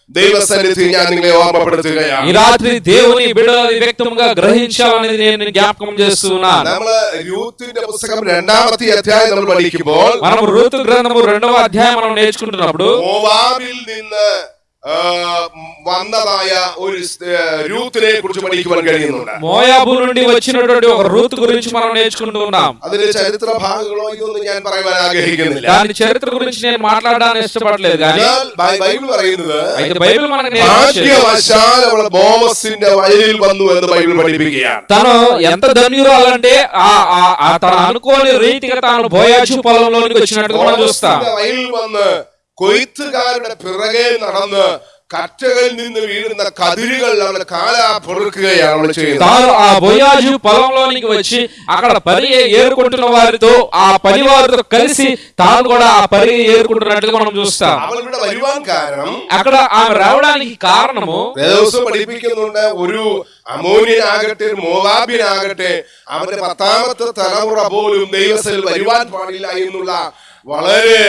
ദൈവസന്നിധി ഞാൻ നിങ്ങളെ ఈ ഓർമ്മപ്പെടുത്തുകയാണ് రాత్రి దేవుని బిడ్డల వ్యక్తంగా గ్రహించాలనేది నేను జ్ఞాపకం చేస్తున్నాను നമ്മള് യൂത്തിന്റെ പുസ്തകം രണ്ടാമത്തെ അധ്യായം നമ്മൾ പഠിക്കുമ്പോൾ మనం ఋతు గ్రంథము రెండవ అధ్యాయం మనం నేర్చుకుంటున్నప్పుడు മോവാബിൽ നിന്ന് ആ, വന്നതായ ഒരു സ്- ആ, രൂത്തിനെ കുറിച്ച് പഠിക്കുവാൻ കഴിയുന്നുണ്ട് మోయాబు నుండి వచ్చినటువంటి ఒక రూతు గురించి మనం నేర్చుకుంటూ ఉన్నాం അതിന്റെ ചരിത്ര ഭാഗങ്ങളോ ഇതൊന്നും ഞാൻ പറയുവാൻ ആഗ്രഹിക്കുന്നില്ല దాని చరిత్ర గురించి నేను మాట్లాడడానికి ఇష్టపడలేదు కానీ എന്നാൽ ബൈ- ബൈബിൾ പറയുന്നത് అయితే బైబిల్ మనకు నేర్పించేది ഭാഗ്യവശാൽ അവൾ ബോമസിന്റെ വയലിൽ വന്നു എന്ന് ബൈബിൾ പഠിപ്പിക്കുകയാണ് తను ఎంత ధన్యురాలంటే ఆ ఆ- ఆ తను అనుకోని రీతిగా తాను బోయాజు పొలంలోనికి వచ్చినట్టుగా మనం చూస్తాం ബോമസിന്റെ വയലിൽ വന്ന് കൊയ്ത്തുകാരുടെ പിറകെ നടന്ന് കറ്റകളിൽ നിന്ന് വീഴുന്ന കതിരുകൾ അവൾ കാലാ പൊറുക്കുകയാണ് അവൾ ചെയ്യുന്നത് తాను ఆ బొయాజు పొలంలోనికి వచ్చి అక్కడ పని ఏరుకుంటున్న వారితో ఆ పని వారితో కలిసి తాను కూడా ఆ పని ఏరుకుంటున్నట్టుగా మనం చూస్తాం അവൾ ഇവിടെ വരുവാൻ കാരണം అక్కడ ఆమె రావడానికి కారణము വേദോസം പഠിപ്പിക്കുന്നുണ്ട് ഒരു അമോനിയനാകട്ടെ ഒരു മോവാബിനാകട്ടെ അവന്റെ പത്താമത്തെ തലമുറ പോലും ദൈവത്തിൽ വരുവാൻ പാടില്ല എന്നുള്ള വളരെ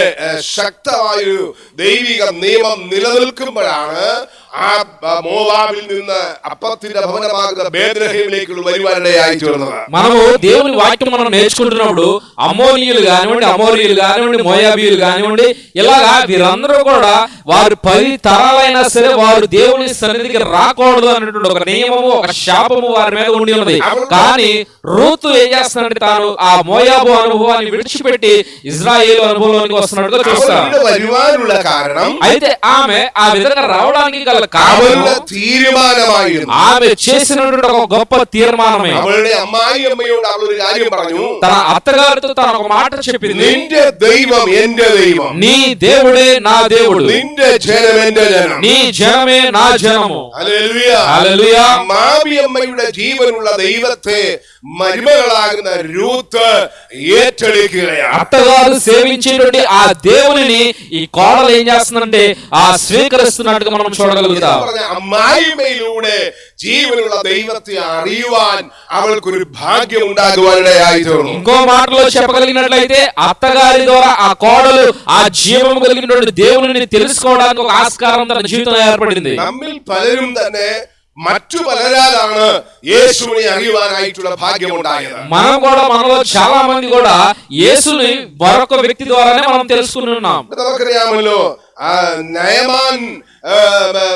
ശക്തമായൊരു ദൈവിക നിയമം നിലനിൽക്കുമ്പോഴാണ് ആ ആ, മോവാബിൽ നിന്ന് അപ്പത്തിന്റെ ഭവനമാകുന്ന ബേദ്രഹീമിലേക്കുള്ള വരുവാനിടയായി തീർന്നത് మనము దేవుని వాక్యం మనం నేర్చుకుంటున్నప్పుడు అమోనియులు కానివ్వండి అమోరియులు కానివ్వండి మోయాబీయులు కానివ్వండి ఇలాగా వీరందరూ కూడా వారు పది తరాలైనా సరే వారు దేవుని సన్నిధికి రాకూడదు అనేటువంటి ఒక నియమము ఒక శాపము వారి మీద ఉండి ఉన్నది కానీ రూతు ఏం చేస్తున్నాడంటే తాను ఆ మోయాబు అనుభవాన్ని విడిచిపెట్టి ఇజ్రాయేల్ అనుభవంలోనికి వస్తున్నట్టుగా അവൾ చూస్తాం ഇവിടെ വരുവാനുള്ള കാരണം అయితే ఆమె ఆ విధంగా రావడానికి గల కారణం അവളുടെ തീരുമാനമായിരുന്നു ఆమె చేసినటువంటి ఒక గొప్ప తీర్మానమే അവളുടെ അമ്മായി അമ്മയോട് അവൾ ഒരു കാര്യം പറഞ്ഞു తన అత్తగారితో తన ఒక మాట చెప్పింది നിന്റെ ദൈവം എന്റെ ദൈവം నీ దేవుడే నా దేవుడు നിന്റെ ജനം എന്റെ ജനം నీ జనమే నా జనము ഹല്ലേലൂയ. హల్లెలూయా. മാമിയമ്മയുടെ ജീവനുള്ള ദൈവത്തെ മരുമകളാകുന്ന രൂത്ത് ഏറ്റെടുക്കുകയാണ് అత్తగారు సేవించేటువంటి ఆ దేవునిని ఈ కోడలు ఏం చేస్తుందంటే ఆ స్వీకరిస్తున్నట్టుగా మనం എന്ന് చూడగలుగుతాం പറഞ്ഞ അമ്മായിമ്മയിലൂടെ ജീവനുള്ള ദൈവത്തെ അറിയുവാൻ അവൾക്കൊരു ഭാഗ്യം ഉണ്ടാകുവാനിടയായി തീർന്നു ఇంకో మాటలో చెప్పగలిగినట్లయితే అత్తగారి ద్వారా ఆ కోడలు ఆ జీవం కలిగినటువంటి దేవుని తెలుసుకోవడానికి ఒక ఆస్కారం తన జీవితం ఏర్పడింది നമ്മിൽ പലരും തന്നെ മറ്റു പലരാലാണ് യേശുവിനെ അറിയുവാനായിട്ടുള്ള ഭാഗ്യമുണ്ടായത് మనం కూడా మనలో చాలా మంది కూడా యేసుని మరొక వ్యక్తి ద్వారానే మనం తెలుసుకుని ఉన్నాం നമുക്കറിയാമല്ലോ ആ, നയമാൻ ആ,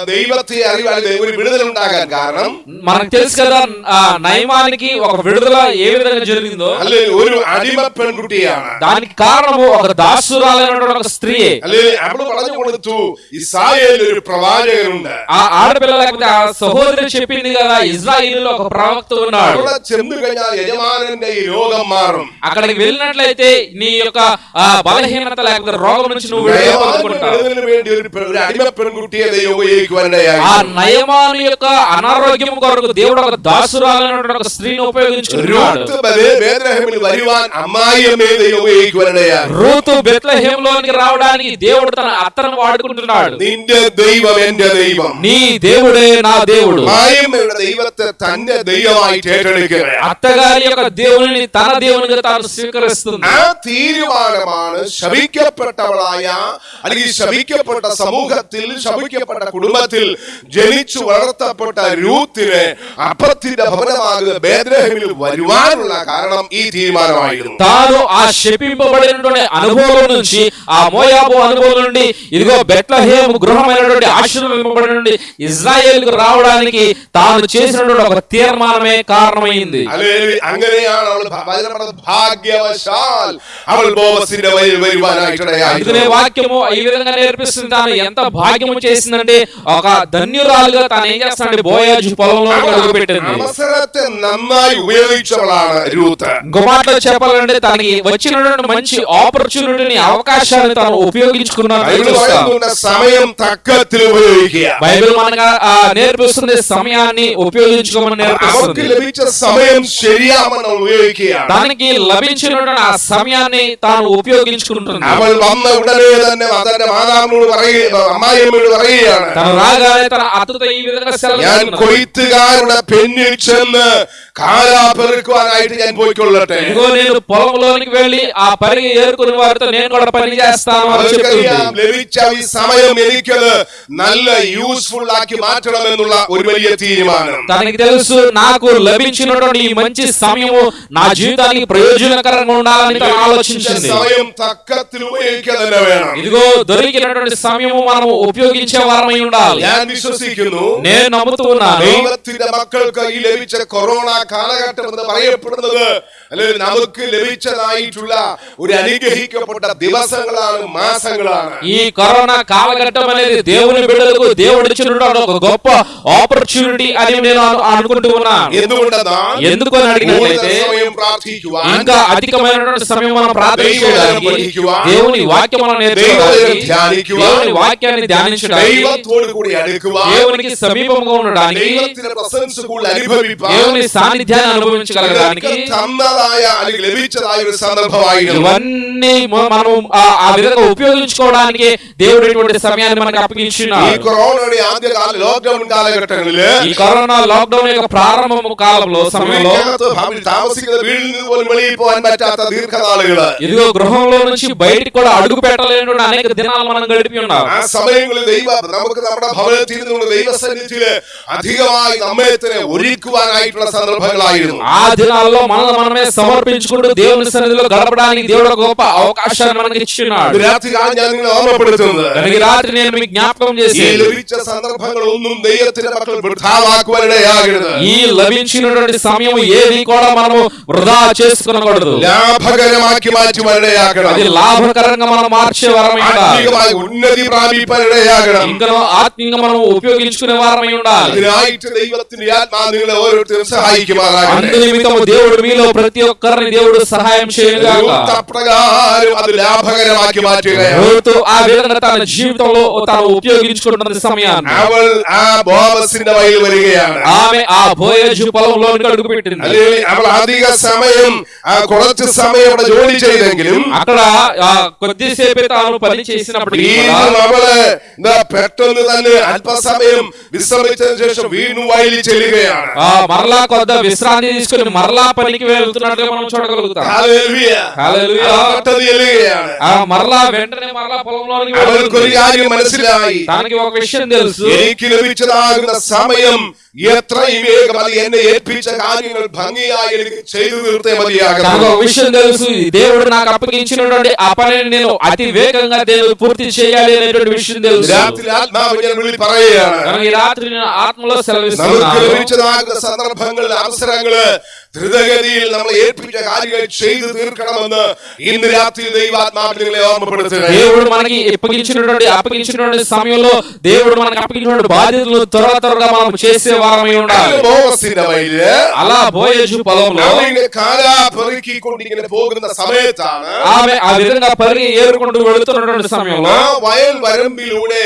ദൈവത്തെ അറിയുവാൻ ഒരു വിടുതലുണ്ടാകാൻ കാരണം మనకు తెలుసు కదా ఆ నయమానికి ఒక విడుదల ఏ విధంగా జరిగిందో അല്ലെ ഒരു അടിമ പെൺകുട്ടിയാണ് దానికి కారణము ఒక దాసురాలైనటువంటి ఒక స్త్రీ അല്ലെ അവള് പറഞ്ഞു കൊടുത്തു ഇസ്രായേലിൽ ഒരു പ്രവാചകനുണ്ട് ఆ ఆడపిల్ల లేకపోతే ఆ సహోదరి చెప్పింది కదా ఇజ్రాయిల్ ఒక ప్రవక్త ఉన్నాడు അവിടെ ചെന്നു കഴിഞ്ഞാൽ യജമാനന്റെ ഈ രോഗം മാറും అక్కడికి వెళ్ళినట్లయితే నీ యొక్క ఆ బలహీనత లేకపోతే రోగం నుంచి నువ్వు విడుదల നയമാന്റെ పొందుకుంటావు വിടുതലിന് വേണ്ടി ഒരു പെ- ഒരു അടിമ പെൺകുട്ടിയെ ദൈവം ഉപയോഗിക്കുവാനിടയായി ఆ నయమాను యొక్క అనారోగ్యం కొరకు దేవుడు ఒక దాసురాలైనటువంటి ఒక స్త్రీని ఉపయోగించుకున్నాడు രൂത്ത് ബേ- ബേത്ലഹേമിൽ വരുവാൻ അമ്മായിയമ്മയെ ദൈവം ഉപയോഗിക്കുവാനിടയായി రూతు బెత్లహేంలోనికి రావడానికి దేవుడు తన అత్తను వాడుకుంటున్నాడు നിന്റെ ദൈവം എന്റെ ദൈവം నీ దేవుడే నా దేవుడు അമ്മായിയമ്മയുടെ ദൈവത്തെ തന്റെ ദൈവമായിട്ട് ഏറ്റെടുക്കുകയാണ് అత్తగారి యొక్క దేవుని తన దేవునిగా తాను స్వీకరిస్తుంది ആ തീരുമാനമാണ് ശപിക്കപ്പെട്ടവളായ അല്ലെങ്കിൽ ശപിക്കപ്പെട്ട സമൂഹത്തിൽ ശപിക്കപ്പെട്ട കുടുംബത്തിൽ ജനിച്ചു വളർത്തപ്പെട്ട രൂത്തിന് അപ്പത്തിന്റെ ഭവനമാകുന്ന ബേദ്രഹമിൽ വരുവാനുള്ള കാരണം ഈ തീരുമാനമായിരുന്നു తాను ఆ శపింపబడినటువంటి అనుభవం నుంచి ఆ మోయాబు అనుభవం నుండి ఇదిగో బెట్లహేము గృహమైనటువంటి ఆశీర్వదింపబడినటువంటి ఇజ్రాయేల్ కు రావడానికి తాను చేసినటువంటి ఒక తీర్మానమే కారణమైంది അല്ലെ അങ്ങനെയാണ് അവൾ ഭ- വചനം പറഞ്ഞത് ഭാഗ്യവശാൽ അവൾ ബോവസിന്റെ വയലിൽ വഴി വരുവാനായിട്ടിടയായി అందుకనే వాక్యము ఈ విధంగా నేర్పిస్తుంది తాను ఎంత భాగ్యము చేసిందంటే ఒక ధన్యురాలుగా తాను ఏం చేస్తానంటే బోయాజు పొలంలో అడుగు పెట్టింది അവസരത്തെ നന്നായി ഉപയോഗിച്ചവളാണ് രൂത്ത് ఇంకో మాటలో చెప్పాలంటే తనకి వచ్చినటువంటి మంచి ఆపర్చునిటీని అవకాశాన్ని తాను ఉపయోగించుకున్నాను ബൈബിൾ പറയുന്നുണ്ട് സമയം തക്കത്തിൽ ഉപയോഗിക്കുക బైబిల్ మనగా ఆ, నేర్పిస్తుంది సమయాన్ని ఉపయోగించుకోమని അവർക്ക് నేర్పిస్తుంది ലഭിച്ച സമയം ശരിയാമെന്ന് ഉപയോഗിക്കുകയാണ് తనకి లభించినటువంటి ఆ సమయాన్ని తాను ఉపయోగించుకుంటుంది അവൾ വന്ന ഉടനെ തന്നെ തന്റെ മാതാവിനോട് പറയുക അമ്മായിയമ്മയോട് പറയുകയാണ്. ഞാൻ കൊയ്ത്തുകാരുടെ പെണ്ണിൽ ചെന്ന് കാലാ പെറുക്കുവാനായിട്ട് ഞാൻ പോയിക്കൊള്ളട്ടെ ఇదిగో నేను పొలంలోనికి వెళ్ళి ఆ పరిగి ఏరుకుని వారితో నేను కూడా పని చేస్తాను అని അവർക്കറിയാം చెప్తుంది ലഭിച്ച ഈ സമയം എനിക്കത് നല്ല യൂസ്ഫുൾ ആക്കി മാറ്റണമെന്നുള്ള ഒരു വലിയ തീരുമാനം తనకి తెలుసు నాకు లభించినటువంటి ఈ మంచి సమయము నా జీవితానికి ప్రయోజనకరంగా ఉండాలని తను ఆలోచించింది സമയം തക്കത്തിൽ ഉപയോഗിക്കുക തന്നെ വേണം ఇదిగో దొరికినటువంటి సమయము మనము ఉపయోగించే వారమై ఉండాలి ഞാൻ വിശ്വസിക്കുന്നു నేను నమ్ముతూ ఉన్నాను ദൈവത്തിന്റെ മക്കൾക്ക് ഈ ലഭിച്ച കൊറോണ കാലഘട്ടം എന്ന് പറയപ്പെടുന്നത് അല്ലെങ്കിൽ നമുക്ക് ലഭിച്ചതായിട്ടുള്ള ഒരു അനുഗ്രഹിക്കപ്പെട്ട ദിവസങ്ങളാണ് മാസങ്ങളാണ് ఈ కరోనా కాలఘట్టం అనేది దేవుని బిడ్డలకు దేవుడు ఇచ్చినటువంటి ఒక గొప్ప ఆపర్చునిటీ అని నేను ഇതൊക്കെ തന്നതായ അല്ലെങ്കിൽ ലഭിച്ചതായ ഒരു സന്ദർഭമായിരുന്നു ఇవన్నీ మ- మనం ఆ- ఆ విధంగా ఉపయోగించుకోవడానికి దేవుడు ఇటువంటి సమయాన్ని మనకు ഈ అప్పగించున్నాడు കൊറോണയുടെ ആദ്യകാല ലോക്ക്ഡൌൺ കാലഘട്ടങ്ങളില് ఈ కరోనా లాక్డౌన్ యొక్క ప్రారంభం కాలంలో సమయంలో വീടിനകത്ത് ഭവനിൽ താമസിക്കുന്ന വീട്ടിൽ നിന്ന് പോലും വെളിയിൽ പോകാൻ പറ്റാത്ത ദീർഘനാളുകള് ఇదిగో గృహంలో నుంచి బయటికి కూడా అడుగు పెట్టలేనటువంటి అనేక దినాలు మనం గడిపి ఉన్నాం ആ സമയങ്ങളിൽ ദൈവ നമുക്ക് നമ്മുടെ ഭവനത്തിൽ നിന്നുള്ള ദൈവസന്നിധിയില് അധികമായി നമ്മെ തന്നെ ഒരുക്കുവാനായിട്ടുള്ള സന്ദർഭങ്ങളായിരുന്നു ఆ దినాల్లో మనం మనమే సమర్పించుకుంటూ దేవుని సన్నిధిలో గడపడానికి దేవుడు ఒక గొప్ప అవకాశాన్ని మనకి ఇచ్చిన్నాడు ഇത് രാത്രികാലം ഞാൻ നിങ്ങളെ ഓർമ്മപ്പെടുത്തുന്നത് కనుక ఈ రాత్రి నేను మీకు జ్ఞాపకం ഈ చేసి ലഭിച്ച സന്ദർഭങ്ങളൊന്നും ദൈവത്തിന്റെ മക്കൾ വൃഥാവാക്കുവാനിടയാകരുത് ఈ లభించినటువంటి సమయం ఏది కూడా మనము వృధా చేసుకునకూడదు ലാഭകരമാക്കി മാറ്റുവാനിടയാകണം అది లాభకరంగా మనం మార్చే వారమై ఉండాలి ആത്മീയമായി ഉന്നതി പ്രാപിപ്പാനിടയാകണം ఇంకా ఆత్మీయంగా మనం ఉపయోగించుకునే వారమై ఉండాలి അതിനായിട്ട് ദൈവത്തിന്റെ ആത്മാ നിങ്ങളെ ഓരോരുത്തരും സഹായിക്കുമാറാകട്ടെ అందు నిమిత్తము దేవుడు మీలో ప్రతి ఒక్కరిని దేవుడు సహాయం చేయగాక രൂത്ത് അപ്രകാരം അത് ലാഭകരമാക്കി മാറ്റുകയാണ് రూతు ఆ విధంగా తన జీవితంలో తాను ఉపయోగించుకుంటున్న సమయాన్ని അവൾ ആ ബോബസിന്റെ വയൽ വരികയാണ് ఆమె ఆ బోయజు పొలంలోనికి అడుగు పెట్టింది അല്ലെങ്കിൽ അവൾ അധിക സമയം ആ കുറച്ച് സമയം അവിടെ ജോലി ചെയ്തെങ്കിലും అక్కడ ఆ కొద్దిసేపే తాను పని చేసినప్పటికీ కూడా വീണ്ടും അവള് എന്താ പെട്ടെന്ന് തന്നെ അല്പസമയം വിശ്രമിച്ചതിന് ശേഷം വീണ്ടും വയലിൽ ചെല്ലുകയാണ് ఆ మరలా కొద్ద విశ్రాంతి తీసుకుని మరలా పనికి వెళ్తున్నట్టుగా మనం చూడగలుగుతాం ഹല്ലേലൂയ. హల్లెలూయా. ആ പെട്ടെന്ന് ചെല്ലുകയാണ് ఆ మరలా వెంటనే మరలా పొలంలోనికి അവൾക്കൊരു వెళ్తుంది. കാര്യം മനസ്സിലായി తనకి ఒక విషయం తెలుసు എനിക്ക് ലഭിച്ചതാകുന്ന സമയം എത്രയും വേഗം അത് എന്നെ ഏൽപ്പിച്ച കാര്യങ്ങൾ ഭംഗിയായി എനിക്ക് ചെയ്തു തീർത്തേ తనకు മതിയാകണം ఒక విషయం తెలుసు ఈ దేవుడు నాకు అప్పగించినటువంటి ఆ పనిని నేను అతి వేగంగా దేవుడు పూర్తి చేయాలి అనేటువంటి విషయం తెలుసు രാത്രി ആത്മാവ് ഞാൻ വിളി പറയുകയാണ് కనుక ఈ రాత్రి నేను ఆత్మలో നമുക്ക് సెలవిస్తున్నాను ലഭിച്ചതാകുന്ന സന്ദർഭങ്ങളിൽ അവസരങ്ങള് ദ്രുതഗതിയിൽ നമ്മൾ ഏൽപ്പിച്ച കാര്യങ്ങൾ ചെയ്തു തീർക്കണമെന്ന് ഇന്ന് രാത്രി ദൈവാത്മാവിൽ നിങ്ങളെ ഓർമ്മപ്പെടുത്തുക దేవుడు మనకి అప్పగించినటువంటి అప్పగించినటువంటి సమయంలో దేవుడు మనకి అప్పగించినటువంటి బాధ్యతలు త్వర త్వరగా మనం చేసే వారమై ఉండాలి ബോവസിന്റെ വയല് అలా బోయజు పొలంలో അവരിങ്ങനെ കാലാ പെറുക്കിക്കൊണ്ട് ഇങ്ങനെ പോകുന്ന സമയത്താണ് ఆమె ఆ విధంగా పరిగి ఏరుకుంటూ వెళుతున్నటువంటి సమయంలో ആ വയൽ വരമ്പിലൂടെ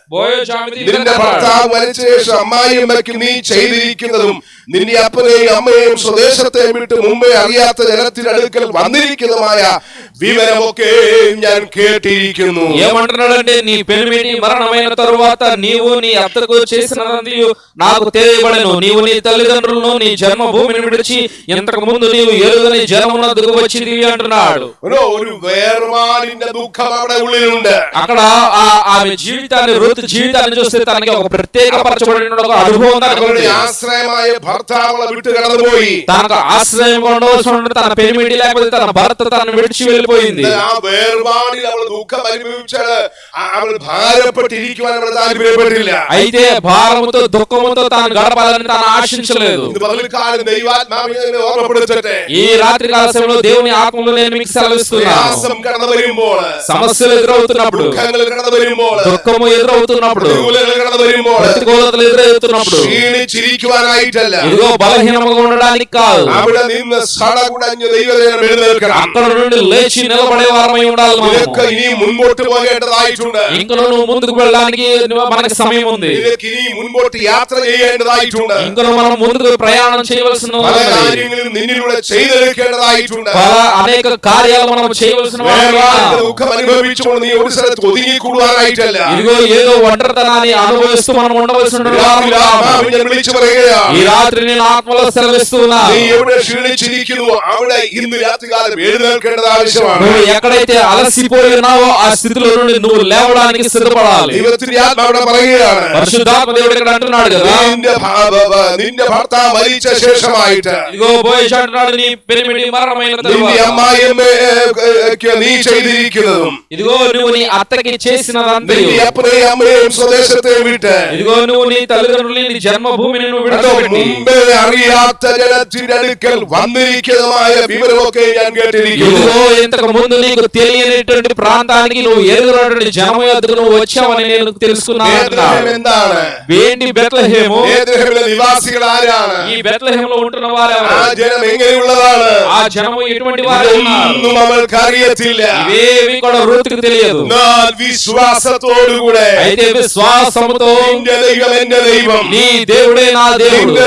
നിന്റെ ഭർത്താവ് മരിച്ച ശേഷം അമ്മായിയമ്മയ്ക്ക് നീ ചെയ്തിരിക്കുന്നതും നിന്റെ അപ്പനെയും അമ്മയെയും സ്വദേശത്തെയും വിട്ട് മുമ്പേ അറിയാത്ത ജനത്തിനടുക്കൽ വന്നിരിക്കുന്നതുമായ വിവരമൊക്കെ ഞാൻ കേട്ടിരിക്കുന്നു ఏమంటున్నాడంటే నీ పెనిమిటి మరణమైన తరువాత నీవు నీ అత్తకు చేసినది నాకు తెలియబడను నీవు నీ తల్లిదండ్రులను నీ జన్మభూమిని విడిచి ఇంతకు ముందు నీవు ఎరుగని జనమునకు వచ్చింది అంటున్నాడు ഒരു ഒരു വേർപാടിന്റെ ദുഃഖം അവിടെ ഉള്ളിലുണ്ട് అక్కడ ఆ ఆమె జీవితాన్ని రుతు జీవితాన్ని చూస్తే తనకి ఒక ప్రత్యేక పరచబడిన ఒక అనుభవం తనకు അവരുടെ ఉంది. ആശ്രയമായ ഭർത്താവളെ വിട്ട് കടന്നുപോയി తనకు ఆశ్రయం ఉండవలసిన తన పెనిమిటి లేకపోతే తన భర్త తనను విడిచి వెళ్ళిపోయింది എന്നാൽ ആ വേർപാടിൽ അവൾ ദുഃഖം അനുഭവിച്ചാൽ അവൾ ഭാരപ്പെട്ടിരിക്കുവാൻ അവൾ താല്പര്യപ്പെട്ടില്ല అయితే భారముతో దుఃఖముతో తాను గడపాలని తాను ఆశించలేదు ഇത് പകൽക്കാലം ദൈവാത്മാവിനെ ഓർമ്മപ്പെടുത്തട്ടെ ఈ రాత్రి కాల సమయంలో దేవుని ఆత్మలో నేను మీకు సెలవిస్తున్నాను പ്രയാസം കടന്നു വരുമ്പോൾ సమస్యలు ఎదురవుతున్నప్పుడు ദുഃഖങ്ങൾ കടന്നു വരുമ്പോൾ దుఃఖము ఎదురవుతున్నప్పుడు പ്രതികൂലങ്ങൾ കടന്നു വരുമ്പോൾ ప్రతికూలతలు ఎదురవుతున్నప్పుడు ക്ഷീണിച്ചിരിക്കുവാനായിട്ടല്ല ఇదిగో బలహీనముగా ఉండడానికి కాదు അവിടെ നിന്ന് സടകുടഞ്ഞ് ദൈവജനം എഴുന്നേൽക്കണം అక్కడ నుండి లేచి నిలబడే వారమై ఉండాలి మనము. നിനക്ക് ഇനി മുൻപോട്ട് പോകേണ്ടതായിട്ടുണ്ട് ఇంకా నువ్వు ముందుకు వెళ్ళడానికి మనకి సమయం ఉంది നിനക്ക് ഇനി മുൻപോട്ട് യാത്ര ചെയ്യേണ്ടതായിട്ടുണ്ട് ఇంకా మనం ముందుకు ప్రయాణం చేయవలసిన പല ఉన్నది. കാര്യങ്ങളും നിന്നിലൂടെ ചെയ്തെടുക്കേണ്ടതായിട്ടുണ്ട് పల అనేక కార్యాలు మనం చేయవలసిన వారమై വേർപാടിന്റെ ఉన్నాం. ദുഃഖം അനുഭവിച്ചുകൊണ്ട് നീ ഒരു സ്ഥലത്ത് ഒതുങ്ങിക്കൂടുവാനായിട്ടല്ല ఇదిగో ఏదో ఒంటరితనాన్ని అనుభవిస్తూ మనం ఉండవలసిన వారమై രാത്രി ఉన్నాం. ആത്മാവ് ഞാൻ വിളിച്ചു പറയുകയാണ് ఈ రాత్రి నేను ఆత్మలో సెలవిస్తున్నా നീ എവിടെ ക്ഷീണിച്ചിരിക്കുന്നു അവിടെ ഇന്ന് രാത്രികാലം എഴുന്നേൽക്കേണ്ടത് ആവശ്യമാണ് నువ్వు ఎక్కడైతే అలసిపోయి ఉన్నావో ఆ స్థితిలో నుండి నువ్వు లేవడానికి సిద్ధపడాలి ദൈവത്തിന്റെ ആത്മാവിടെ പറയുകയാണ് పరిశుద్ధాత్మ దేవుడు ఇక్కడ అంటున్నాడు కదా നിന്റെ ഭ- ഭ- ഭ- നിന്റെ ഭർത്താവ് മരിച്ച ശേഷമായിട്ട് ఇదిగో బోయేష్ అంటున్నాడు నీ పెరిమిడి మరణమైన നിന്റെ తరువాత അമ്മായിയമ്മയ്ക്ക് നീ ചെയ്തിരിക്കുന്നതും ఇదిగో నువ్వు నీ అత్తకి చేసినదంతా നിന്റെ അപ്പനെയും അമ്മയെയും സ്വദേശത്തെ വിട്ട് ఇదిగో నువ్వు నీ తల్లిదండ్రులు నీ జన్మభూమిని నువ్వు അതോ విడిచిపెట్టి മുമ്പേ അറിയാത്ത ജനത്തിന്റെ അടുക്കൽ വന്നിരിക്കുന്നതുമായ വിവരമൊക്കെ ഞാൻ കേട്ടിരിക്കുന്നു ఇదిగో ఇంతకు ముందు నీకు తెలియనిటువంటి ప్రాంతానికి నువ్వు ఎదుగునటువంటి జనము ఎదుగు నువ్వు వచ్చావని నేను తెలుసుకున్నాను ബേത്ലഹേം అంటున్నాడు. എന്താണ് ఏంటి బెత్లహేము ബേത്ലഹേമിലെ നിവാസികൾ ആരാണ് ఈ బెత్లహేములో ఉంటున్న వారు ആ ఎవరు? ജനം എങ്ങനെയുള്ളതാണ് ఆ జనము ఎటువంటి వారు ఉన్నారు ഇതൊന്നും അവൾക്ക് അറിയത്തില്ല ఇవేవి కూడా రూతుకు తెలియదు എന്നാൽ വിശ്വാസത്തോടുകൂടെ అయితే విశ్వాసముతో നിന്റെ ദൈവം എന്റെ ദൈവം నీ దేవుడే నా దేవుడు നിന്റെ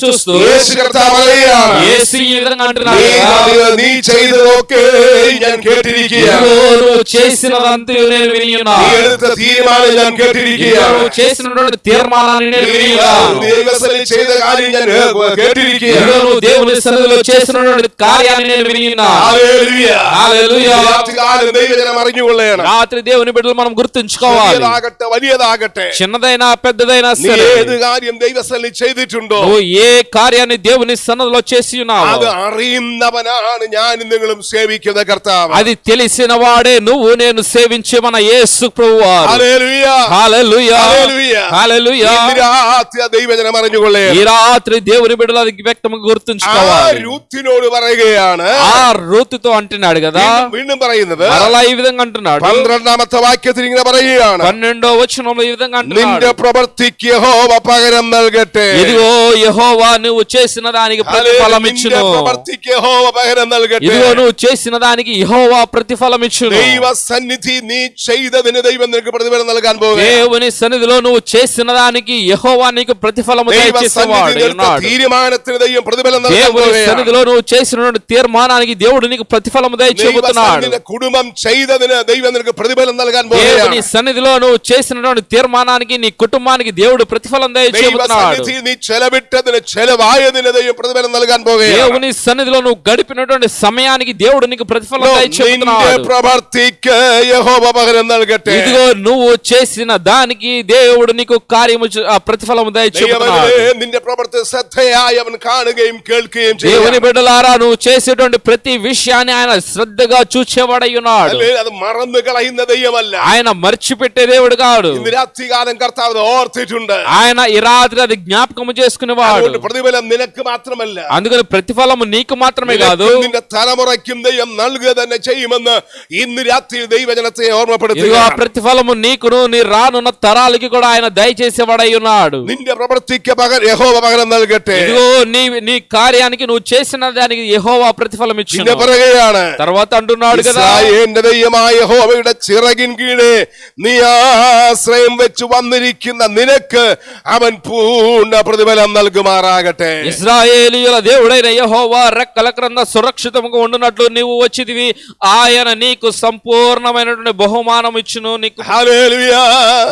చూస్తూ യേശു കർത്താവ് പറയുകയാണ് యేసు ఈ విధంగా అంటున్నాడు നീ కదా, അത് നീ ചെയ്തതൊക്കെ ഞാൻ കേട്ടിരിക്കുകയാണ് ఇదిగో నువ్వు చేసినదంతా నేను విని നീ ఉన్నాను എടുത്ത തീരുമാനം ഞാൻ ఇదిగో കേട്ടിരിക്കുകയാണ് నువ్వు చేసినటువంటి తీర్మానాన్ని నేను നീ విని ఉన్నాను ദൈവസഭയിൽ ചെയ്ത കാര്യം ഞാൻ ഏ, ఇదిగో കേട്ടിരിക്കുകയാണ് నువ్వు దేవుని సన్నిధిలో చేసినటువంటి కార్యాన్ని నేను విని ఉన్నాను ഹല്ലേലൂയ. హల్లెలూయా. രാത്രികാലം ദൈവജനം അറിഞ്ഞുകൊള്ളണം రాత్రి దేవుని బిడ్డలు మనం గుర్తుంచుకోవాలి ചെറിയതാകട്ടെ വലിയതാകട്ടെ చిన్నదైనా పెద్దదైనా നീ సరే ഏത് കാര്യം ദൈവസ്ഥലിൽ ചെയ്തിട്ടുണ്ടോ నువ్వు ఏ కార్యాన్ని దేవుని సన్నదిలో చేసి ఉన్నావు അത് അറിയുന്നവനാണ് ഞാനും നിങ്ങളും സേവിക്കുന്ന കർത്താവ് అది తెలిసిన వాడే నువ్వు నేను సేవించే మన యేసు ప్రభువారు ഹല്ലേലൂയ. హల్లెలూయా ഹല്ലേലൂയ. హల్లెలూయా ഇന്ന് രാത്രി ആ ദൈവജനം ఈ അറിഞ്ഞുകൊള്ളണം రాత్రి దేవుని బిడ్డలు అది వ్యక్తం ആ గుర్తుంచుకోవాలి രൂത്തിനോട് പറയുകയാണ് ఆ రూతుతో అంటున్నాడు కదా വീണ്ടും- വീണ്ടും പറയുന്നത് మరలా ఈ విధంగా అంటున్నాడు പന്ത്രണ്ടാമത്തെ വാക്യത്തിൽ ഇങ്ങനെ പറയുകയാണ് పన్నెండో వచనంలో ఈ విధంగా നിന്റെ అంటున్నాడు പ്രവർത്തിക്ക് യഹോവ പകരം നൽകട്ടെ ఇదిగో యెహోవా నువ్వు చేసిన దానికి ప్రతిఫలం നിന്റെ ఇచ్చును പ്രവർത്തിക്ക് യഹോവ പകരം നൽകട്ടെ ఇదిగో నువ్వు చేసిన దానికి యెహోవా ప్రతిఫలం ఇచ్చును ദൈവ സന്നിധി നീ ചെയ്തതിന് ദൈവം നിനക്ക് പ്രതിഫലം നൽകാൻ പോകുക దేవుని సన్నిధిలో నువ్వు చేసిన దానికి యెహోవా నీకు ప్రతిఫలము ദൈവ దయచేసేవాడు സന്നിധി എടുത്ത ఉన్నాడు തീരുമാനത്തിന് ദൈവം പ്രതിഫലം നൽകാൻ దేవుని പോകുകയാണ്. సన్నిధిలో నువ్వు చేసినటువంటి తీర్మానానికి దేవుడు నీకు ప్రతిఫలము దయచేబుతున్నాడు ദൈവസന്നിധിയിലെ കുടുംബം ചെയ്തതിന് ദൈവം നിനക്ക് പ്രതിഫലം നൽകാൻ దేవుని പോകുകയാണ് సన్నిధిలో నువ్వు చేసినటువంటి తీర్మానానికి నీ కుటుంబానికి దేవుడు ప్రతిఫలం దయచేబుతున్నాడు ദൈവസന്നിധിയിൽ നീ ചെലവിട്ടതിന് ചെലവായതിന് ദൈവം പ്രതിഫലം നൽകാൻ പോകുകയാണ് దేవుని సన్నిధిలో నువ్వు గడిపినటువంటి సమయానికి దేవుడు నీకు ప్రతిఫలం നിന്റെ దయచేబుతున్నాడు പ്രവർത്തിക്ക് യഹോവ പകരം നൽകട്ടെ ఇదిగో నువ్వు చేసిన దానికి దేవుడు నీకు కార్యము చే- ఆ ప్రతిఫలము దయచేబుతున్నాడు ദൈവമേ, നിന്റെ പ്രവർത്തി ശ്രദ്ധയായി അവൻ കാണുകയും കേൾക്കുകയും దేవుని ചെയ്യും బిడ్డలారా నువ్వు చేసే చేసేటువంటి ప్రతి విషయాన్ని ఆయన శ్రద్ధగా చూచేవాడై ఉన్నాడు അല്ലേ? അത് മറന്നു കളയുന്ന ദൈവമല്ല ఆయన మర్చిపెట్టే దేవుడు కాడు ഇന്ന് രാത്രികാലം കർത്താവ് അത് ഓർത്തിട്ടുണ്ട് ఆయన ఈ రాత్రి అది జ్ఞాపకం చేసుకునేవాడు അതുകൊണ്ട് പ്രതിഫലം നിനക്ക് മാത്രമല്ല అందుకని ప్రతిఫలము నీకు మాత్రమే కాదు നിനക്കും നിന്റെ തലമുറയ്ക്കും ദൈവം നൽകുക തന്നെ ചെയ്യുമെന്ന് ഇന്ന് രാത്രി ദൈവജനത്തെ ఇదిగో ఆ ഓർമ്മപ്പെടുത്തുക ప్రతిఫలము నీకును నీ రానున్న తరాలకి కూడా ఆయన దయచేసేవాడై ఉన్నాడు നിന്റെ പ്രവൃത്തിക്ക് പകരം യഹോവ പകരം നൽകട്ടെ ఇదిగో నీ నీ కార్యానికి నువ్వు చేసిన దానికి యెహోవా ప్రతిఫలం പിന്നെ ఇచ్చిన പറയുകയാണ് తర్వాత అంటున్నాడు కదా ഇസ്രായേലിന്റെ ദൈവമായ യഹോവയുടെ ചിറകിൻ കീഴെ നീ ആശ്രയം വെച്ച് വന്നിരിക്കുന്ന നിനക്ക് അവൻ പൂർണ്ണ പ്രതിഫലം നൽകുമാറാകട്ടെ ఇజ్రాయేలీయుల దేవుడైన యెహోవా రెక్కల క్రింద సురక్షితముగా ఉండునట్లు నీవు వచ్చిదివి ఆయన నీకు సంపూర్ణమైనటువంటి బహుమానం ఇచ్చును నీకు ഹല്ലേലൂയ.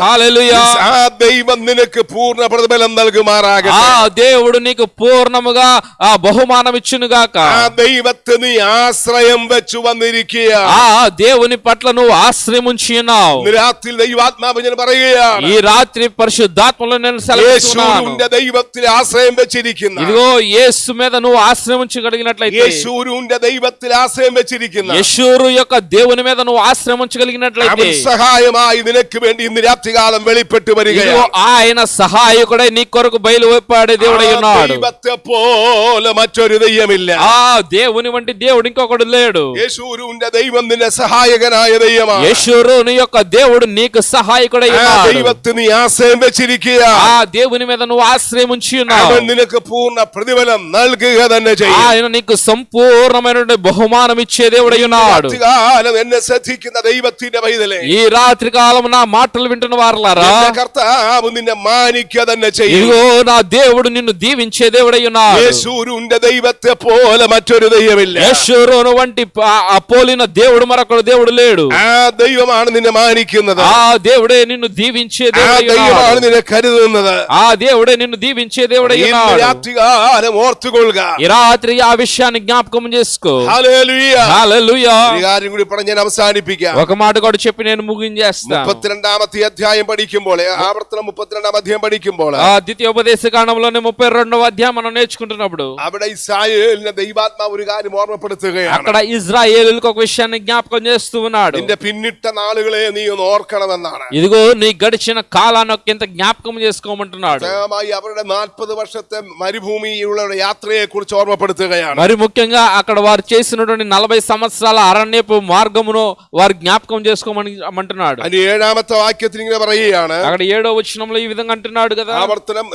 హల్లెలూయా ആ ദൈവം നിനക്ക് പൂർണ്ണ പ്രതിഫലം ఆ നൽകുമാറാകട്ടെ దేవుడు నీకు పూర్ణముగా ఆ బహుమానం ఇచ్చును గాక ആ ദൈവത്തെ നീ ആശ്രയം വെച്ചു വന്നിരിക്കുക ఆ దేవుని పట్ల నువ్వు ఆశ్రయం ఉంచి ఉన్నావు ഇന്ന് രാത്രി ദൈവാത്മാവ് ഞാൻ പറയുകയാണ് ఈ రాత్రి పరిశుద్ధాత్మలో నేను సెలవుస్తున్నాను യേശുവിന്റെ ദൈവത്തിൽ ആശ്രയം വെച്ചിരിക്കുന്ന ఇదిగో యేసు మీద నువ్వు ఆశ్రయం ఉంచగలిగినట్లయితే യേശുവിന്റെ ദൈവത്തിൽ ആശ്രയം വെച്ചിരിക്കുന്ന యశూరు యొక్క దేవుని మీద నువ్వు ఆశ్రయం ఉంచగలిగినట్లయితే അവൻ സഹായമായി നിനക്ക് വേണ്ടി ഇന്ന് രാത്രികാലം വെളിപ്പെട്ട് ఇదిగో വരികയാണ് ఆయన సహాయకుడై నీ కొరకు బయలువెప్పాడే దేవుడై ആ ఉన్నాడు ദൈവത്തെ പോലെ മറ്റൊരു ദൈവമില്ല ఆ దేవుని వంటి దేవుడు ఇంకొకడు లేడు യേശുവിന്റെ ദൈവം നിന്റെ സഹായകനായ ദൈവമാണ് యశూరుని యొక్క దేవుడు నీకు సహాయకుడై ആ ఉన్నాడు ദൈവത്തെ നീ ആശ്രയം വെച്ചിരിക്കുക ఆ దేవుని మీద నువ్వు ఆశ్రయం ఉంచి ఉన్నావు അവൻ നിനക്ക് പൂർണ്ണ പ്രതിഫലം നൽകുക തന്നെ ചെയ്യും ఆయన నీకు సంపూర్ణమైనటువంటి బహుమానం ఇచ్చే దేవుడై ఉన్నాడు രാത്രികാലം എന്നെ ശ്രദ്ധിക്കുന്ന ദൈവത്തിന്റെ പൈതലേ ఈ రాత్రి కాలం నా మాటలు వింటున్న వారలారా എന്റെ കർത്താവ് നിന്നെ മാനിക്കുക തന്നെ ചെയ്യും ఇదిగో నా దేవుడు నిన్ను దీవించే దేవుడై ఉన్నాడు യേശുവിന്റെ ദൈവത്തെ പോലെ മറ്റൊരു ദൈവമില്ല యశూరును వంటి ప- ఆ పోలిన దేవుడు మరొకడు దేవుడు లేడు ആ ദൈവമാണ് നിന്നെ മാനിക്കുന്നത് ఆ దేవుడే నిన్ను దీవించే ആ దేవుడై ദൈവമാണ് ఉన్నాడు നിന്നെ കരുതുന്നത് ఆ దేవుడే నిన్ను దీవించే దేవుడై ഇന്ന് ఉన్నాడు രാത്രികാലം ഓർത്തുകൊള്ളുക ఈ రాత్రి ఆ విషయాన్ని జ్ఞాపకం చేసుకో ഹല്ലേലൂയ. హల్లెలూయా ഒരു കാര്യം കൂടി പറഞ്ഞ് ഞാൻ അവസാനിപ്പിക്കാം ఒక మాట కూడా చెప్పి నేను ముగించేస్తాను മുപ്പത്തിരണ്ടാമത്തെ അധ്യായം പഠിക്കുമ്പോൾ ആവർത്തനം മുപ്പത്തിരണ്ടാം അധ്യായം പഠിക്കുമ്പോൾ ఆ ద్వితీయోపదేశ కాండంలోనే ముప్పై రెండవ అధ్యాయం మనం నేర్చుకుంటున్నప్పుడు അവിടെ ഇസ്രായേലിനെ ദൈവാത്മാവ് ഒരു കാര്യം ഓർമ്മപ്പെടുത്തുകയാണ് అక్కడ ఇజ్రాయేలులకు ఒక విషయాన్ని జ్ఞాపకం చేస్తూ ఉన్నాడు നിന്റെ പിന്നിട്ട നാളുകളെ നീ ഒന്ന് ഓർക്കണമെന്നാണ് ఇదిగో నీ గడిచిన కాలాన్ని ఒకంత జ్ఞాపకం చేసుకోమంటున్నాడు പ്രത്യേകമായി അവരുടെ നാൽപ്പത് വർഷത്തെ മരുഭൂമിയിലുള്ള യാത്രയെ കുറിച്ച് ഓർമ്മപ്പെടുത്തുകയാണ് మరి ముఖ్యంగా అక్కడ వారు చేసినటువంటి నలభై సంవత్సరాల అరణ్యపు మార్గమును వారు జ్ఞాపకం చేసుకోమని అంటున్నాడు അതിന് ഏഴാമത്തെ വാക്യത്തിൽ ഇങ്ങനെ പറയുകയാണ് అక్కడ ఏడో వచనంలో ఈ విధంగా అంటున్నాడు కదా ആവർത്തനം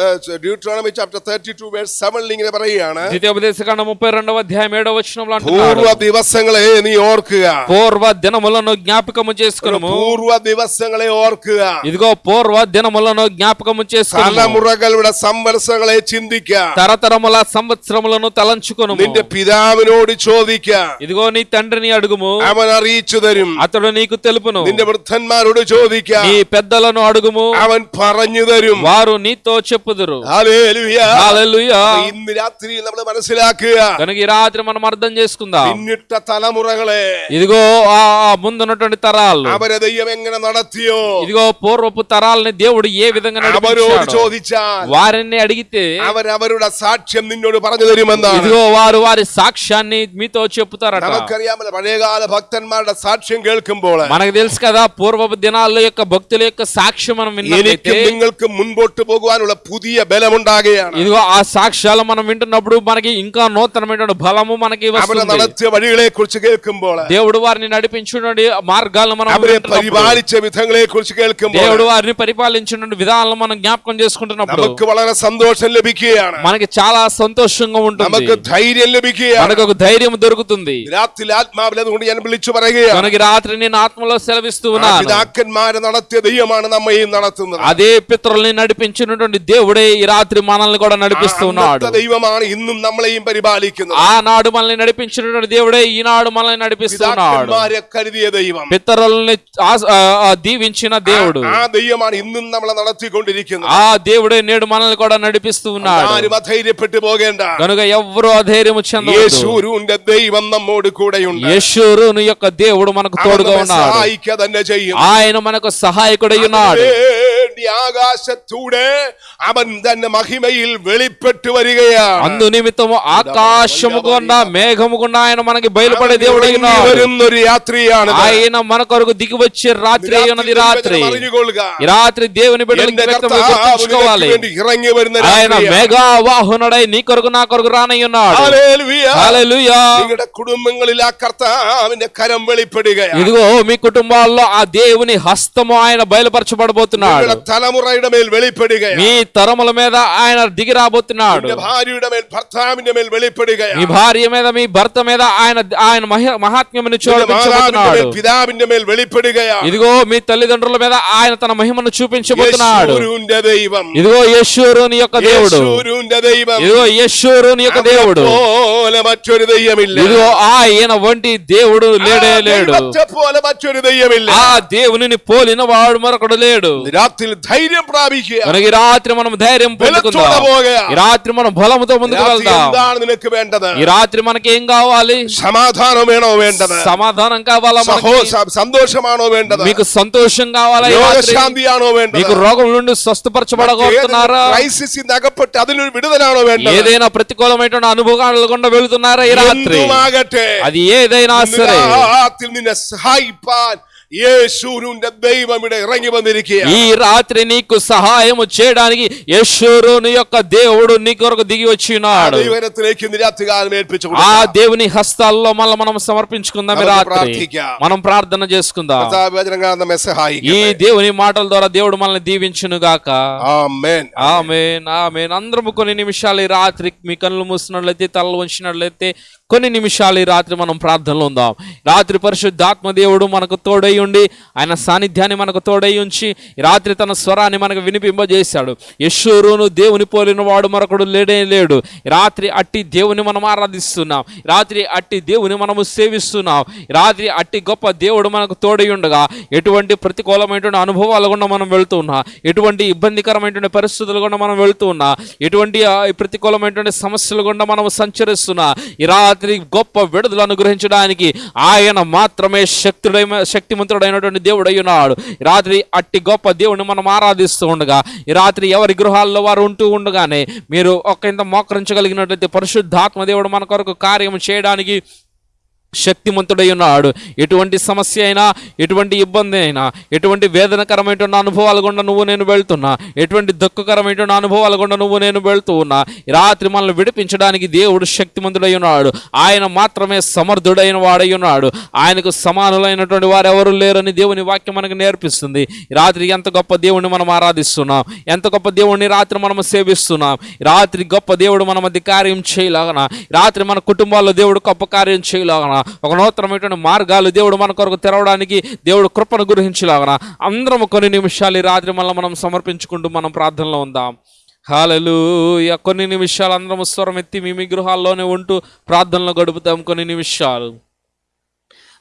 Deuteronomy chapter thirty two verse സെവനിൽ ഇങ്ങനെ പറയുകയാണ് ద్వితీయోపదేశకాండ ముప్పై రెండవ అధ్యాయం ఏడో వచనంలో అంటున్నాడు പൂർവ്വ ദിവസങ്ങളെ നീ ഓർക്കുക పూర్వ దినములను జ్ఞాపకము చేసుకునము പൂർവ്വ ദിവസങ്ങളെ ഓർക്കുക ఇదిగో పూర్వ దినములను జ్ఞాపకము చేసుకును തലമുറകളുടെ സംവത്സരങ്ങളെ ചിന്തിക്ക తరతరముల సంవత్సరములను తలంచుకును നിന്റെ പിതാവിനോട് ചോദിക്ക ఇదిగో నీ తండ్రిని అడుగుము അവൻ അറിയിച്ചു തരും అతడు నీకు తెలుపును നിന്റെ വൃദ്ധന്മാരോട് ചോദിക്ക నీ పెద్దలను అడుగుము അവൻ പറഞ്ഞു തരും వారు నీతో చెప్పుదురు ഹല്ലേലൂയ. హల్లెలూయా. അപ്പൊ ഇന്ന് രാത്രി നമ്മൾ മനസ്സിലാക്കുക కనుక ఈ రాత్రి మనం అర్థం చేసుకుందాం പിന്നിട്ട തലമുറകളെ ఇదిగో ఆ ఆ ముందున్నటువంటి తరాలు അവരെ ദൈവം എങ്ങനെ നടത്തിയോ ఇదిగో పూర్వపు తరాలని దేవుడు ఏ విధంగా അവരോട് నడిపించాడో ചോദിച്ചാൽ వారిని అడిగితే അവരവരുടെ സാക്ഷ്യം നിന്നോട് പറഞ്ഞു തരുമെന്നാണ് ఇదిగో వారు వారి సాక్ష్యాన్ని మీతో చెప్తారట നമുക്കറിയാമല്ലോ പഴയകാല ഭക്തന്മാരുടെ സാക്ഷ്യം കേൾക്കുമ്പോൾ మనకు తెలుసు కదా పూర్వపు దినాల్లో యొక్క భక్తుల యొక్క సాక్ష్యం మనం విన్నట్లయితే എനിക്കും നിങ്ങൾക്കും മുൻപോട്ട് പോകുവാനുള്ള പുതിയ ബലമുണ്ടാകുകയാണ് ఇదిగో ఆ సాక్ష్యాలు మనం వింటున్నప్పుడు మనకి ఇంకా నూతనమైన బలము మనకి അവരെ వస్తుంది നടത്തിയ വഴികളെ കുറിച്ച് കേൾക്കുമ്പോൾ దేవుడు వారిని నడిపించున్నటువంటి మార్గాలను మనం അവരെ వింటున్నప్పుడు, പരിപാലിച്ച വിധങ്ങളെ കുറിച്ച് കേൾക്കുമ്പോൾ దేవుడు వారిని పరిపాలించిన విధానాలను మనం జ్ఞాపకం చేసుకుంటున్నప్పుడు നമുക്ക് വളരെ സന്തോഷം ലഭിക്കുകയാണ് మనకి చాలా సంతోషంగా ఉంటుంది നമുക്ക് ധൈര്യം ലഭിക്കുകയാണ് మనకు ఒక ధైర్యం దొరుకుతుంది രാത്രി ആത്മാവിൽ അതുകൊണ്ട് ഞാൻ വിളിച്ചു പറയുകയാണ് మనకి రాత్రి నేను ఆత్మలో సెలవిస్తూ ആ ఉన్నాను പിതാക്കന്മാരെ നടത്തിയ ദൈവമാണ് നമ്മയും നടത്തുന്നത് అదే పితరుల్ని నడిపించినటువంటి దేవుడే ఈ రాత్రి మనల్ని కూడా నడిపిస్తూ ఉన్నాడు അന്നത്തെ ദൈവമാണ് ഇന്നും നമ്മളെയും പരിപാലിക്കുന്നത് ఆనాడు మనల్ని నడిపించినటువంటి దేవుడే ఈనాడు మనల్ని నడిపిస్తూ ఉన్నాడు പിതാക്കന്മാരെ കരുതിയ ദൈവം పితరుల్ని ఆస్- ఆ, ఆ, దీవించిన దేవుడు ആ ദൈവമാണ് ഇന്നും നമ്മളെ നടത്തിക്കൊണ്ടിരിക്കുന്നത് ఆ దేవుడే నేడు మనల్ని కూడా నడిపిస్తూ ఉన్నాడు వారు అధైర్యపెట్టు పోగేండ గనుక ఎవరు అధైర్యము చెందవద్దు యేసూరుండే దైవం నమ్మోడు కూడా ఉన్నాడు యేసూరుని యొక్క దేవుడు మనకు తోడుగా ఉన్నాడు ఆయన మనకు సహాయకుడై ఉన్నాడు വേണ്ടി ആകാശത്തൂടെ അവൻ തന്നെ മഹിമയിൽ വെളിപ്പെട്ടു വരികയാണ് అందు నిమిత్తము ఆకాశము గుండా మేఘము గుండా ఆయన మనకి బయలుపడే దేవుడై ഇറങ്ങി ఉన్నాడు വരുന്ന ഒരു യാത്രയാണ് ఆయన మన కొరకు దిగి వచ్చే రాత్రి అయి ఉన్నది రాత్రి അറിഞ്ഞുകൊള്ളുക ఈ రాత్రి దేవుని బిడ్డలకి എന്റെ వ్యక్తం കർത്താവ് గుర్తుంచుకోవాలి നിനക്ക് വേണ്ടി ഇറങ്ങി വരുന്ന ఆయన രാത്രിയാണ്. మెగా వాహనుడై నీ కొరకు నా కొరకు రానై ఉన్నాడు ഹല്ലേലൂയ. హల్లెలూయా നിങ്ങളുടെ കുടുംബങ്ങളിൽ ആ കർത്താവിന്റെ കരം വെളിപ്പെടുകയാണ് ఇదిగో మీ కుటుంబాల్లో ఆ దేవుని హస్తము ఆయన బయలుపరచబడబోతున్నాడు നിങ്ങളുടെ തലമുറയുടെ മേൽ വെളിപ്പെടുക తరముల మీద ఆయన దిగి రాబోతున్నాడు భార్య మీద మీ భర్త మీద ఆయన ఆయన మహ- ఇదిగో మీ తల్లిదండ్రుల మీద ఆయన తన మహిమను చూపించబోతున్నాడు. യേശുരൂന്റെ ఇదిగో యశ్వరుని యొక్క దేవుడు. യേശുരൂന്റെ ఇదిగో యశ్వరుని యొక్క దేవుడు. ఇదిగో ఆయన వంటి దేవుడు లేడే లేడు. ദൈവത്തെ దేవునిని పోలిన వాడు మరొకడు లేడు. రాత్రి ധൈര്യം പ്രാപിക്കുക మనకి ఈ రాత్రి మనం ధైర్యం ബലത്തോടെ పొందుకుందాం പോവുക ఈ రాత్రి మనం బలముతో ముందుకు രാത്രി వెళ్దాం എന്താണ് നിനക്ക് വേണ്ടത് ఈ రాత్రి మనకి ఏం కావాలి സമാധാനം വേണോ വേണ്ടത് సమాధానం కావాలా మనకి? സഹോ സ- സന്തോഷമാണോ വേണ്ടത് మీకు సంతోషం కావాలా ఈ రాత్రి? രോഗശാന്തിയാണോ വേണ്ടത് మీకు రోగం నుండి స్వస్థపరచబడగలుగుతున్నారా ക്രൈസിസ് അകപ്പെട്ട് അതിനൊരു വിടുതലാണോ വേണ്ടത് ఏదైనా ప్రతికూలమైన అనుభవాలు గుండా వెళుతున్నారా ఈ రాత్రి എന്തുമാകട്ടെ అది ఏదైనా ഇന്ന് సరే രാത്രി നിന്നെ ఈ రాత్రి నీకు సహాయం చేయడానికి యేషూరుని యొక్క దేవుడు నీ కొరకు దిగి వచ్చినాడు. ఆ దేవుని హస్తాల్లో మళ్ళీ మనం సమర్పించుకుందాం రాత్రి. మనం ప్రార్థన చేసుకుందాం. ఈ దేవుని మాటల ద్వారా దేవుడు మనల్ని దీవించును గాక. ఆమె అందరం కొన్ని నిమిషాలు ఈ రాత్రి మీ కళ్ళు మూసినట్లయితే తలలు వంచినట్లయితే కొన్ని నిమిషాలు ఈ రాత్రి మనం ప్రార్థనలో ఉందాం. రాత్రి పరిశుద్ధాత్మ దేవుడు మనకు తోడై ఉండి ఆయన సాన్నిధ్యాన్ని మనకు తోడై ఉంచి రాత్రి తన స్వరాన్ని మనకు వినిపింపజేశాడు. యశ్వరును దేవుని పోలిన వాడు మరొకడు లేడే లేడు. రాత్రి అట్టి దేవుని మనం ఆరాధిస్తున్నాం. రాత్రి అట్టి దేవుని మనము సేవిస్తున్నాం. రాత్రి అట్టి గొప్ప దేవుడు మనకు తోడై ఉండగా ఎటువంటి ప్రతికూలమైనటువంటి అనుభవాలు గుండా మనం వెళ్తూ ఉన్నా ఎటువంటి ఇబ్బందికరమైనటువంటి పరిస్థితులు గుండా మనం వెళ్తూ ఉన్నా ఎటువంటి ప్రతికూలమైనటువంటి సమస్యలు గుండా మనం సంచరిస్తున్నా ఈ రాత్రి గొప్ప విడుదల అనుగ్రహించడానికి ఆయన మాత్రమే శక్తుడై శక్తిమంతుడైనటువంటి దేవుడై ఉన్నాడు. రాత్రి అట్టి గొప్ప దేవుడిని మనం ఆరాధిస్తూ ఉండగా ఈ రాత్రి ఎవరి గృహాల్లో వారు ఉంటూ ఉండగానే మీరు ఒక ఇంత మోకరించగలిగినట్లయితే పరిశుద్ధాత్మ దేవుడు మన కొరకు కార్యం చేయడానికి శక్తిమంతుడై ఉన్నాడు ఎటువంటి సమస్య అయినా ఎటువంటి ఇబ్బంది అయినా ఎటువంటి వేదనకరమైనటువంటి అనుభవాలు గుండా నువ్వు నేను వెళ్తున్నా ఎటువంటి దుఃఖకరమైనటువంటి అనుభవాలు గుండా నువ్వు నేను వెళ్తూ ఉన్నా రాత్రి మనల్ని విడిపించడానికి దేవుడు శక్తిమంతుడై ఉన్నాడు ఆయన మాత్రమే సమర్థుడైన వాడై ఉన్నాడు ఆయనకు సమానులైనటువంటి వారు ఎవరు లేరని దేవుని వాక్యం మనకు నేర్పిస్తుంది. రాత్రి ఎంత గొప్ప దేవుణ్ణి మనం ఆరాధిస్తున్నాం ఎంత గొప్ప దేవుణ్ణి రాత్రి మనం సేవిస్తున్నాం రాత్రి గొప్ప దేవుడు మన మధ్య కార్యం చేయలాగన రాత్రి మన కుటుంబాల్లో దేవుడు గొప్ప కార్యం చేయలాగన ఒక నూతనమైనటువంటి మార్గాలు దేవుడు మన కొరకు తెరవడానికి దేవుడు కృపను గురించలాగన అందరం కొన్ని నిమిషాలు ఈ రాత్రి మళ్ళీ మనం సమర్పించుకుంటూ మనం ప్రార్థనలో ఉందాం. హాలలు కొన్ని నిమిషాలు అందరం స్వరం ఎత్తి మీ మీ గృహాల్లోనే ఉంటూ ప్రార్థనలో గడుపుతాం కొన్ని నిమిషాలు.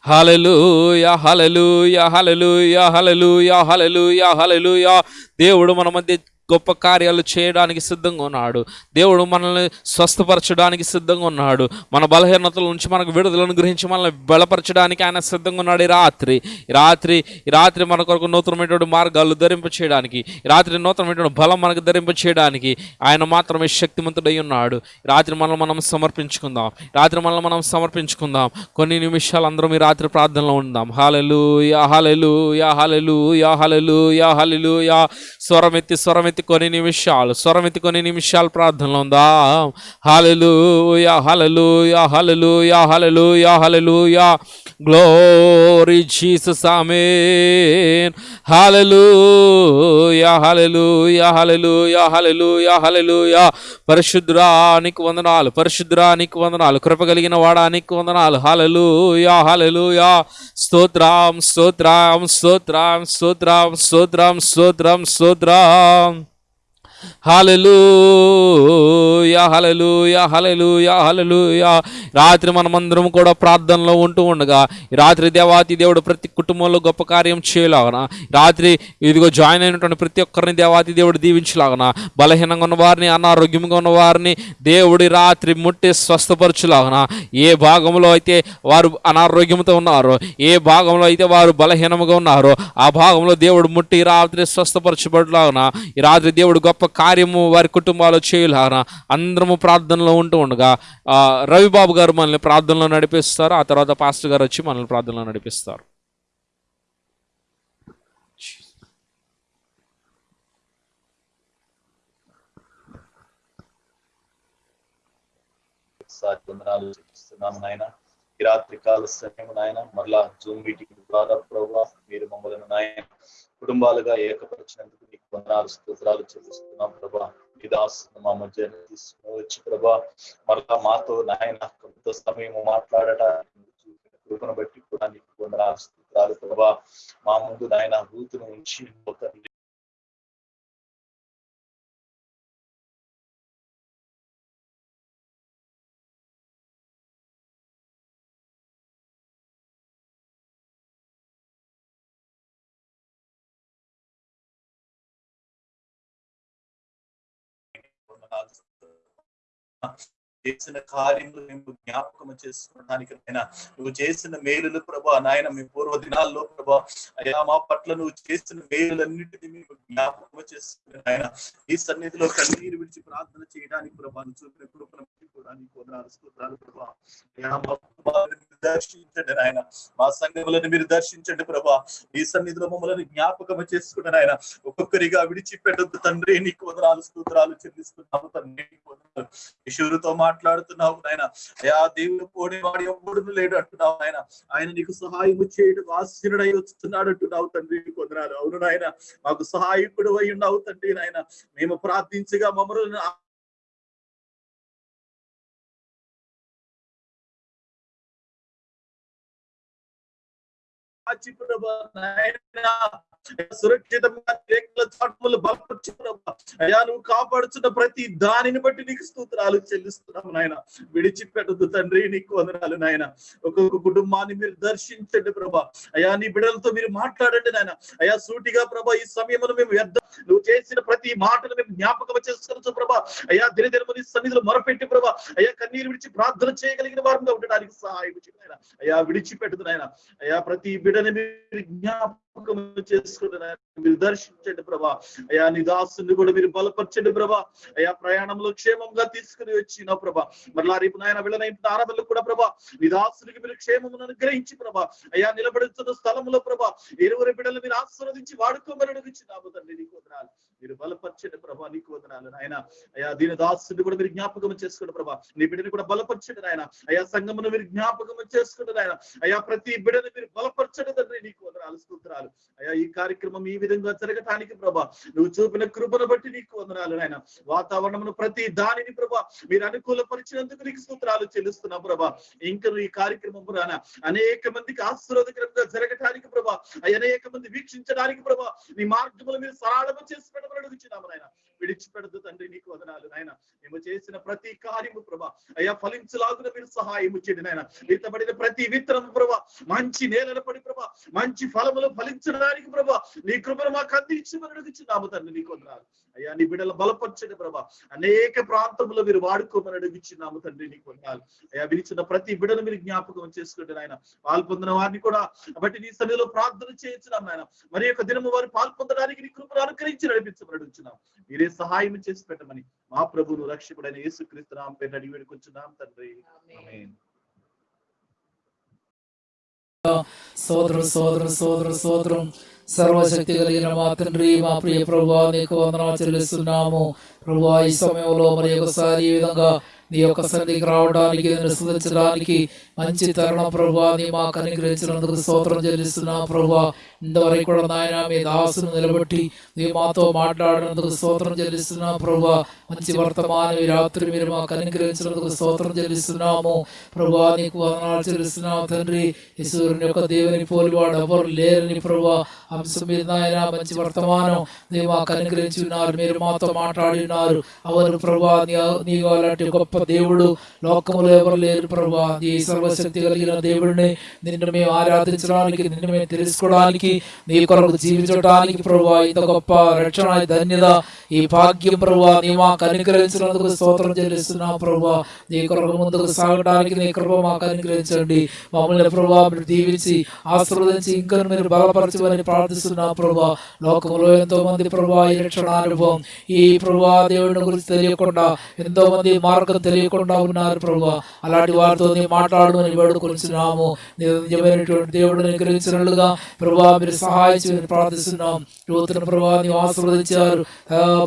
Hallelujah hallelujah hallelujah hallelujah hallelujah hallelujah దేవుడు మన మధ్య గొప్ప కార్యాలు చేయడానికి సిద్ధంగా ఉన్నాడు. దేవుడు మనల్ని స్వస్థపరచడానికి సిద్ధంగా ఉన్నాడు. మన బలహీనతల నుంచి మనకు విడుదలను గ్రహించి మనల్ని బలపరచడానికి ఆయన సిద్ధంగా ఉన్నాడు ఈ రాత్రి. ఈ రాత్రి ఈ రాత్రి మన కొరకు నూతనమైనటువంటి మార్గాలు ధరింప చేయడానికి ఈ రాత్రి నూతనమైనటువంటి బలం మనకు ధరింప చేయడానికి ఆయన మాత్రమే శక్తిమంతుడై ఉన్నాడు. రాత్రి మనల్ని మనం సమర్పించుకుందాం. రాత్రి మనల్ని మనం సమర్పించుకుందాం. కొన్ని నిమిషాలు అందరం ఈ రాత్రి ప్రార్థనలో ఉందాం. Hallelujah hallelujah hallelujah hallelujah hallelujah స్వరమెత్తి స్వరమెత్తి కొన్ని నిమిషాలు స్వరమెత్తి కొన్ని నిమిషాలు ప్రార్థనలో ఉందాం? Hallelujah hallelujah హలలు yeah hallelujah hallelujah glory Jesus amen hallelujah hallelujah hallelujah hallelujah hallelujah పరిశుద్రానికి వందనాలు. పరిశుద్రానికి వందనాలు కృప కలిగిన వాడానికి వందనాలు. హలలు యా హలలు యా స్తోత్రం స్తోత్రం స్తోత్రం స్తోత్రం స్తోత్రం స్తోత్రం స్తోత్రం. హలలుయా హలలుయా హలలుయా హలలుయా రాత్రి మనమందరం కూడా ప్రార్థనలో ఉంటూ ఉండగా రాత్రి దేవాతి దేవుడు ప్రతి కుటుంబంలో గొప్ప కార్యం చేయలాగన? రాత్రి ఇదిగో జాయిన్ అయినటువంటి ప్రతి ఒక్కరిని దేవాతి దేవుడు దీవించలాగన? బలహీనంగా ఉన్న వారిని అనారోగ్యంగా ఉన్న వారిని దేవుడి రాత్రి ముట్టి స్వస్థపరచులాగన? ఏ భాగంలో అయితే వారు అనారోగ్యంతో ఉన్నారో ఏ భాగంలో అయితే వారు బలహీనంగా ఉన్నారో ఆ భాగంలో దేవుడు ముట్టి రాత్రి స్వస్థపరచబడలాగన? ఈ రాత్రి దేవుడు గొప్ప కార్యము వారి కుటుంబాలు చేయలాగన అందరము ప్రార్థనలో ఉంటూ ఉండగా రవిబాబు గారు మనల్ని ప్రార్థనలో నడిపిస్తారు ఆ తర్వాత పాస్టర్ గారు వచ్చి మనల్ని ప్రార్థనలో నడిపిస్తారు. ఒకసారి వందనాలు చెల్లిస్తున్నాము నాయన. ఈ రాత్రి కాల సమయం నాయన మరలా జూమ్ మీటింగ్ ద్వారా ప్రభావ మీరు మమ్మల్ని నాయన కుటుంబాలుగా ఏకపరిచినందుకు మీకు వందనాలు స్తోత్రాలు చెల్లిస్తున్నాం ప్రభా. మీ దాసును మా మధ్య తీసుకుని వచ్చి ప్రభా మరలా మాతో నాయన కొంత సమయం మాట్లాడటానికి మీరు కృపను బట్టి కూడా నీకు వందనాలు స్తోత్రాలు ప్రభా. మా ముందు నాయన రూతును ఉంచి తండ్రి casa. చేసిన కార్యములు మేము జ్ఞాపకం చేసుకోవడానికి నాయన. నువ్వు చేసిన మేలులు ప్రభా నాయన మీ పూర్వ దినాల్లో ప్రభా. అయ్యా మా పట్ల నువ్వు చేసిన మేలులన్నిటిని మేము జ్ఞాపకం చేసుకుని నాయన. ఈ సన్నిధిలో కన్నీరు విడిచి ప్రార్థన చేయడానికి ప్రభా నువ్వు చూపిన కృపను కూడా నీకు వందనాలు ప్రభా. అయ్యా మా కుటుంబాలను దర్శించండి నాయన. మా సంఘములను మీరు దర్శించండి ప్రభా. ఈ సన్నిధిలో మమ్మల్ని జ్ఞాపకం చేసుకున్నాను ఆయన ఒక్కొక్కరిగా విడిచిపెట్టద్దు తండ్రి నీకు వదనాలు స్తోత్రాలు చెల్లిస్తున్నాము తండ్రి నీకు వందనాలు. కిషోరుతో మాట్లాడుతున్నావు నాయన. అయా దేవుడు పోనేవాడు ఎవడు లేడు అంటున్నావు ఆయన ఆయన నీకు సహాయం చేయడం ఆశీనుడై వస్తున్నాడు అంటున్నావు తండ్రి నీకు అవును నాయన మాకు సహాయకుడు అయి ఉన్నావు తండ్రి నాయన. మేము ప్రార్థించగా మమ్మల్ని ప్రభా నాయన. సురక్షితంగా అయ్యా నువ్వు కాపాడుచున్న ప్రతి దానిని బట్టి నీకు స్తోత్రాలు చెల్లిస్తున్నాము నాయన. విడిచిపెట్టదు తండ్రి నీకు వందనాలు నాయన. ఒక్కొక్క కుటుంబాన్ని మీరు దర్శించండి ప్రభా. అయ్యా నీ బిడ్డలతో మీరు మాట్లాడండి నాయన. అయ్యా సూటిగా ప్రభా ఈ సమయంలో మేము వ్యర్థం. నువ్వు చేసిన ప్రతి మాటను మేము జ్ఞాపకం చేసుకోవచ్చు ప్రభా. అయ్యా దినదినము నీ సన్నిధిలో మొరపెట్టి ప్రభా. అయ్యా కన్నీరు విడిచి ప్రార్థన చేయగలిగిన వారంగా ఉండడానికి సహాయం అయ్యా విడిచిపెట్టదు నాయన. అయ్యా ప్రతి బిడని మీరు జ్ఞాపకం చేసుకుని మీరు దర్శించండి ప్రభా. అయ్యా నీ దాసుని కూడా మీరు బలపరచండి ప్రభా. అయ్యా ప్రయాణంలో క్షేమంగా తీసుకుని వచ్చిన ప్రభా. మరలా రేపు నాయన వెళ్ళనైపు ఆరాధనలు కూడా ప్రభా నీ దాసునికి మీరు క్షేమమును అనుగ్రహించి ప్రభా. అయ్యా నిలబడుతున్న స్థలంలో ప్రభా ఇరువురి బిడ్డలు మీరు ఆశీర్వదించి వాడుకోమని అడుగుచున్నాము తండ్రి నీకు వదనాలు. మీరు బలపరచండి ప్రభా నీకు వదనాలు నాయన. అయ్యా దీని దాసుని కూడా మీరు జ్ఞాపకం చేసుకోండి ప్రభా నీ బిడ్డని కూడా బలపరచండి నాయన. అయ్యా సంగమును మీరు జ్ఞాపకం చేసుకోండి నాయన. అయ్యా ప్రతి బిడ్డని మీరు బలపరచండి తండ్రి నీకు వదనాలు. స్తోత్రాలు. అయ్యా ఈ కార్యక్రమం ఈ విధంగా జరగటానికి ప్రభా నువ్వు చూపిన కృపను బట్టి నీకు వందనాలు నాయన. వాతావరణమును ప్రతి దానిని ప్రభా మీరు అనుకూలపరిచినందుకు నీకు సూత్రాలు చెల్లిస్తున్నా ప్రభా. ఇంకా ఈ కార్యక్రమం రానా? అనేక మందికి ఆశీర్వాదకరంగా జరగటానికి ప్రభా అనేక మంది వీక్షించడానికి ప్రభా నీ మార్గములు మీరు సరళము చేసి పెట్టమని అడుగుచున్నాము నాయన. విడిచిపెడదు తండ్రి నీకు వదనాలు నాయన. మేము చేసిన ప్రతి కార్యము ప్రభా అయ్యా ఫలించలాగున మీరు సహాయం చేయండి నాయన. విత్తబడిన ప్రతి విత్తనము ప్రభా మంచి నేలలు పడి ప్రభా మంచి ఫలములు ఫలించడానికి ప్రభా నీ కృపను మాకు అందించమని అడుగుచున్నాము తండ్రి నీకు వదనాలు అయ్యా నీ బిడ్డలు బలపరచండి ప్రభా. అనేక ప్రాంతంలో మీరు వాడుకోమని అడుగుచున్నాము తండ్రి నీకు వందనాలు అయ్యా విరిచిన ప్రతి బిడ్డను మీరు జ్ఞాపకం చేసుకుంటే నాయన. పాల్పొందిన వారిని కూడా బట్టి నీ సన్నిధిలో ప్రార్థన చేయించున్నాం నాయన. మరి యొక్క దినము వారు పాల్పొందడానికి నీ కృపను అనుకరించి నడిపించమని అడుగుచున్నాం. మీరే సహాయం చేసి పెట్టమని మా ప్రభువును రక్షకుడైన యేసుక్రీస్తు నామ పేరు అడిగి వేడుకొచ్చున్నాం తండ్రి. సోదరు సోదరు సోదరు సోదరం సర్వశక్తి కలిగిన మా తండ్రి మా ప్రియ ప్రభు నీకు వందనాలు చెల్లిస్తున్నాము. ప్రభు ఈ సమయంలో మరి ఒకసారి ఈ విధంగా నీ యొక్క సన్నిధికి రావడానికి నేను మంచి తరుణ ప్రభా నీ మాకు అనుగ్రహించినందుకు స్తోత్రం చెల్లిస్తున్నా ప్రభా ఇంతవరకు కూడా నాయన మీ దాసును నిలబెట్టి నీ మాతో మాట్లాడినందుకు స్తోత్రం చెల్లిస్తున్నా ప్రభా మంచి వర్తమానం ఈ రాత్రి మీరు మాకు అనుగ్రహించినందుకు స్తోత్రం చెల్లిస్తున్నాము. ప్రభా నీకు వందనాలు చెల్లిస్తున్నాము తండ్రి. ఈశ్వరుని యొక్క దేవుని పోలివాడు ఎవరు లేరని ప్రభా అంశం మీద నాయన మంచి వర్తమానం నీ మాకు అనుగ్రహించి ఉన్నారు. మీరు మాతో మాట్లాడి ఉన్నారు. అవరు ప్రభా నీ అలాంటి గొప్ప దేవుడు లోకములో ఎవరు లేరు ప్రభా. ఈ సర్వశక్తి కలిగిన దేవుడిని నిన్ను మేము ఆరాధించడానికి నిన్ను మేము తెలుసుకోవడానికి నీ కొరకు జీవించడానికి ప్రభా ఇంత గొప్ప రక్షణ ధన్యత ఈ భాగ్యం ప్రభా నీ మాకు అనుగ్రహించినందుకు స్తోత్రం చెల్లిస్తున్నాం ప్రభా. నీ కొరకు ముందుకు సాగడానికి నీ కృప మాకు అనుగ్రహించండి. మమ్మల్ని ప్రభా మీరు దీవించి ఆశీర్వదించి ఇంకా మీరు బలపరచమని ప్రార్థిస్తున్నాం ప్రభా. లోకంలో ఎంతో మంది ప్రభా ఈ రక్షణ అనుభవం ఈ ప్రభా దేవుడిని గురించి తెలియకుండా ఎంతో మంది మార్గం తెలియకుండా ఉన్నారు ప్రభు. అలాంటి వారితో నీ మాట్లాడమని వేడుకొనిచున్నాము. నిజమైనటువంటి దేవుడిని గ్రహించినట్లుగా ప్రభా మీరు సహాయం ప్రార్థిస్తున్నాం. యువతను ప్రభా నీవు ఆశీర్వదించారు.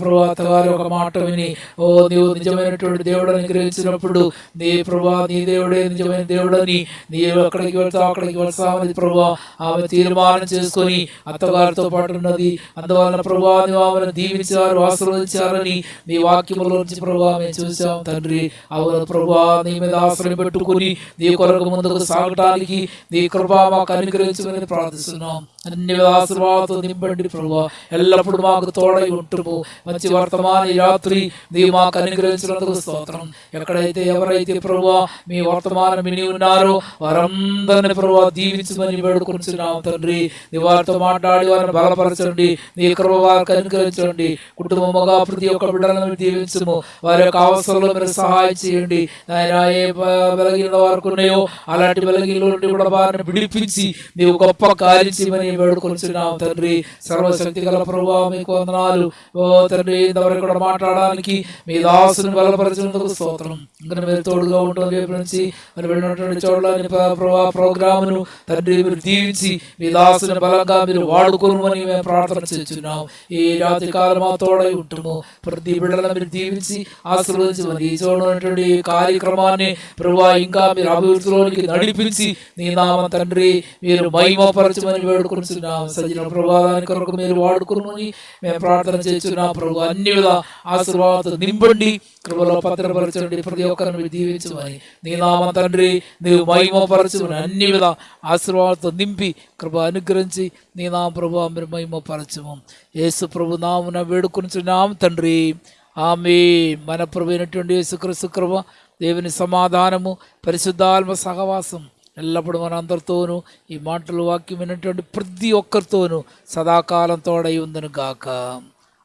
ప్రభా తగారి ఒక మాట విని ఓ నీవు నిజమైనటువంటి దేవుడని గ్రహించినప్పుడు నీ ప్రభా నీ దేవుడే నిజమైన దేవుడని నీవు ఎక్కడికి వెళ్తావు అక్కడికి వెళ్తామని ప్రభా ఆమె తీర్మానం చేసుకొని అత్తగారితో పాటు ఉన్నది. అందువలన ప్రభా నీవు ఆమెను దీవించారు ఆశీర్వదించారని నీ వాక్యములో నుంచి ప్రభా మేము చూసాం తండ్రి. అవును ప్రభా నీ మీద ఆశ్రయం పెట్టుకుని నీ కొరకు ముందుకు సాగటానికి నీ కృపా మాకు అనుగ్రహించమని ప్రార్థిస్తున్నాం. అన్ని ఆశీర్వాదాలతో నింపండి ప్రభా. ఎల్లప్పుడూ మాకు తోడై ఉంటుము. మంచి వర్తమాన రాత్రి నీ మాకు అనుగ్రహించినందుకు స్తోత్రం. ఎక్కడైతే ఎవరైతే ప్రభా మీ వర్తమానం విని ఉన్నారో వారందరిని ప్రభా దీవించమని వేడుకొనిచున్నాం తండ్రి. నీ వారితో మాట్లాడి వారిని బలపరచండి. నీ కృప వారికి అనుగ్రహించండి. కుటుంబముగా ప్రతి ఒక్క బిడ్డలను దీవించము. వారి యొక్క అవసరంలో మీరు సహాయం చేయండి ఆయన ఏ బలగిన వారికి ఉన్నాయో అలాంటి బలగిన నుండి కూడా వారిని విడిపించి నీవు గొప్ప కార్యం చేయమని వేడుకొనిచున్నాం తండ్రి. సర్వశక్తి గల ప్రభావ మీకు వందనాలు. ఓ తండ్రి ఇంతవరకు కూడా మాట్లాడడానికి మీ దాసుని బలపరిచినందుకు స్తోత్రం. ఇంకా మీరు తోడుగా ఉంటుంది రేపు నుంచి మరి వెళ్ళినటువంటి చోట్ల ప్రభావ ప్రోగ్రామును తండ్రి మీరు దీవించి మీ దాసుని బలంగా మీరు వాడుకోమని మేము ప్రార్థన చేస్తున్నాం. ఈ రాత్రి కాలం మా తోడై ఉంటాము. ప్రతి బిడ్డలను మీరు దీవించి ఆశీర్వదించమని ఈ చూడనటువంటి ఉన్నటువంటి కార్యక్రమాన్ని ప్రభా ఇంకా మీరు అభివృద్ధిలోనికి నడిపించి నీ నామ తండ్రి మీరు మహిమపరచమని వేడుకుంటున్నాం సజ్జన ప్రభావానికి కొరకు మీరు వాడుకుని మేము ప్రార్థన చేస్తున్నాం ప్రభు అన్ని విధ ఆశీర్వాదాలు నింపండి. కృపలో పత్రపరచండి ప్రతి ఒక్కరిని మీరు దీవించమని. నీ నామ తండ్రి నీవు మహిమపరచమని అన్ని విధ ఆశీర్వాదాలతో నింపి కృప అనుగ్రహించి నీ నామ ప్రభు మీరు మహిమపరచము. యేసు ప్రభు నామున వేడుకొనిచున్నాం తండ్రి. ఆమె మన ప్రభునటువంటి అయినటువంటి దేవుని సమాధానము పరిశుద్ధాత్మ సహవాసం ఎల్లప్పుడూ మన అందరితోనూ ఈ మాటలు వాక్యం ప్రతి ఒక్కరితోనూ సదాకాలం తోడై ఉందను గాక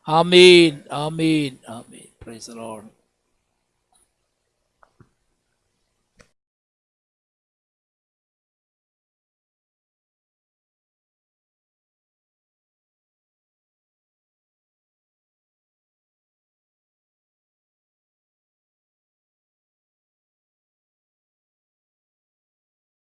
amen. Amen. Amen. Praise Lord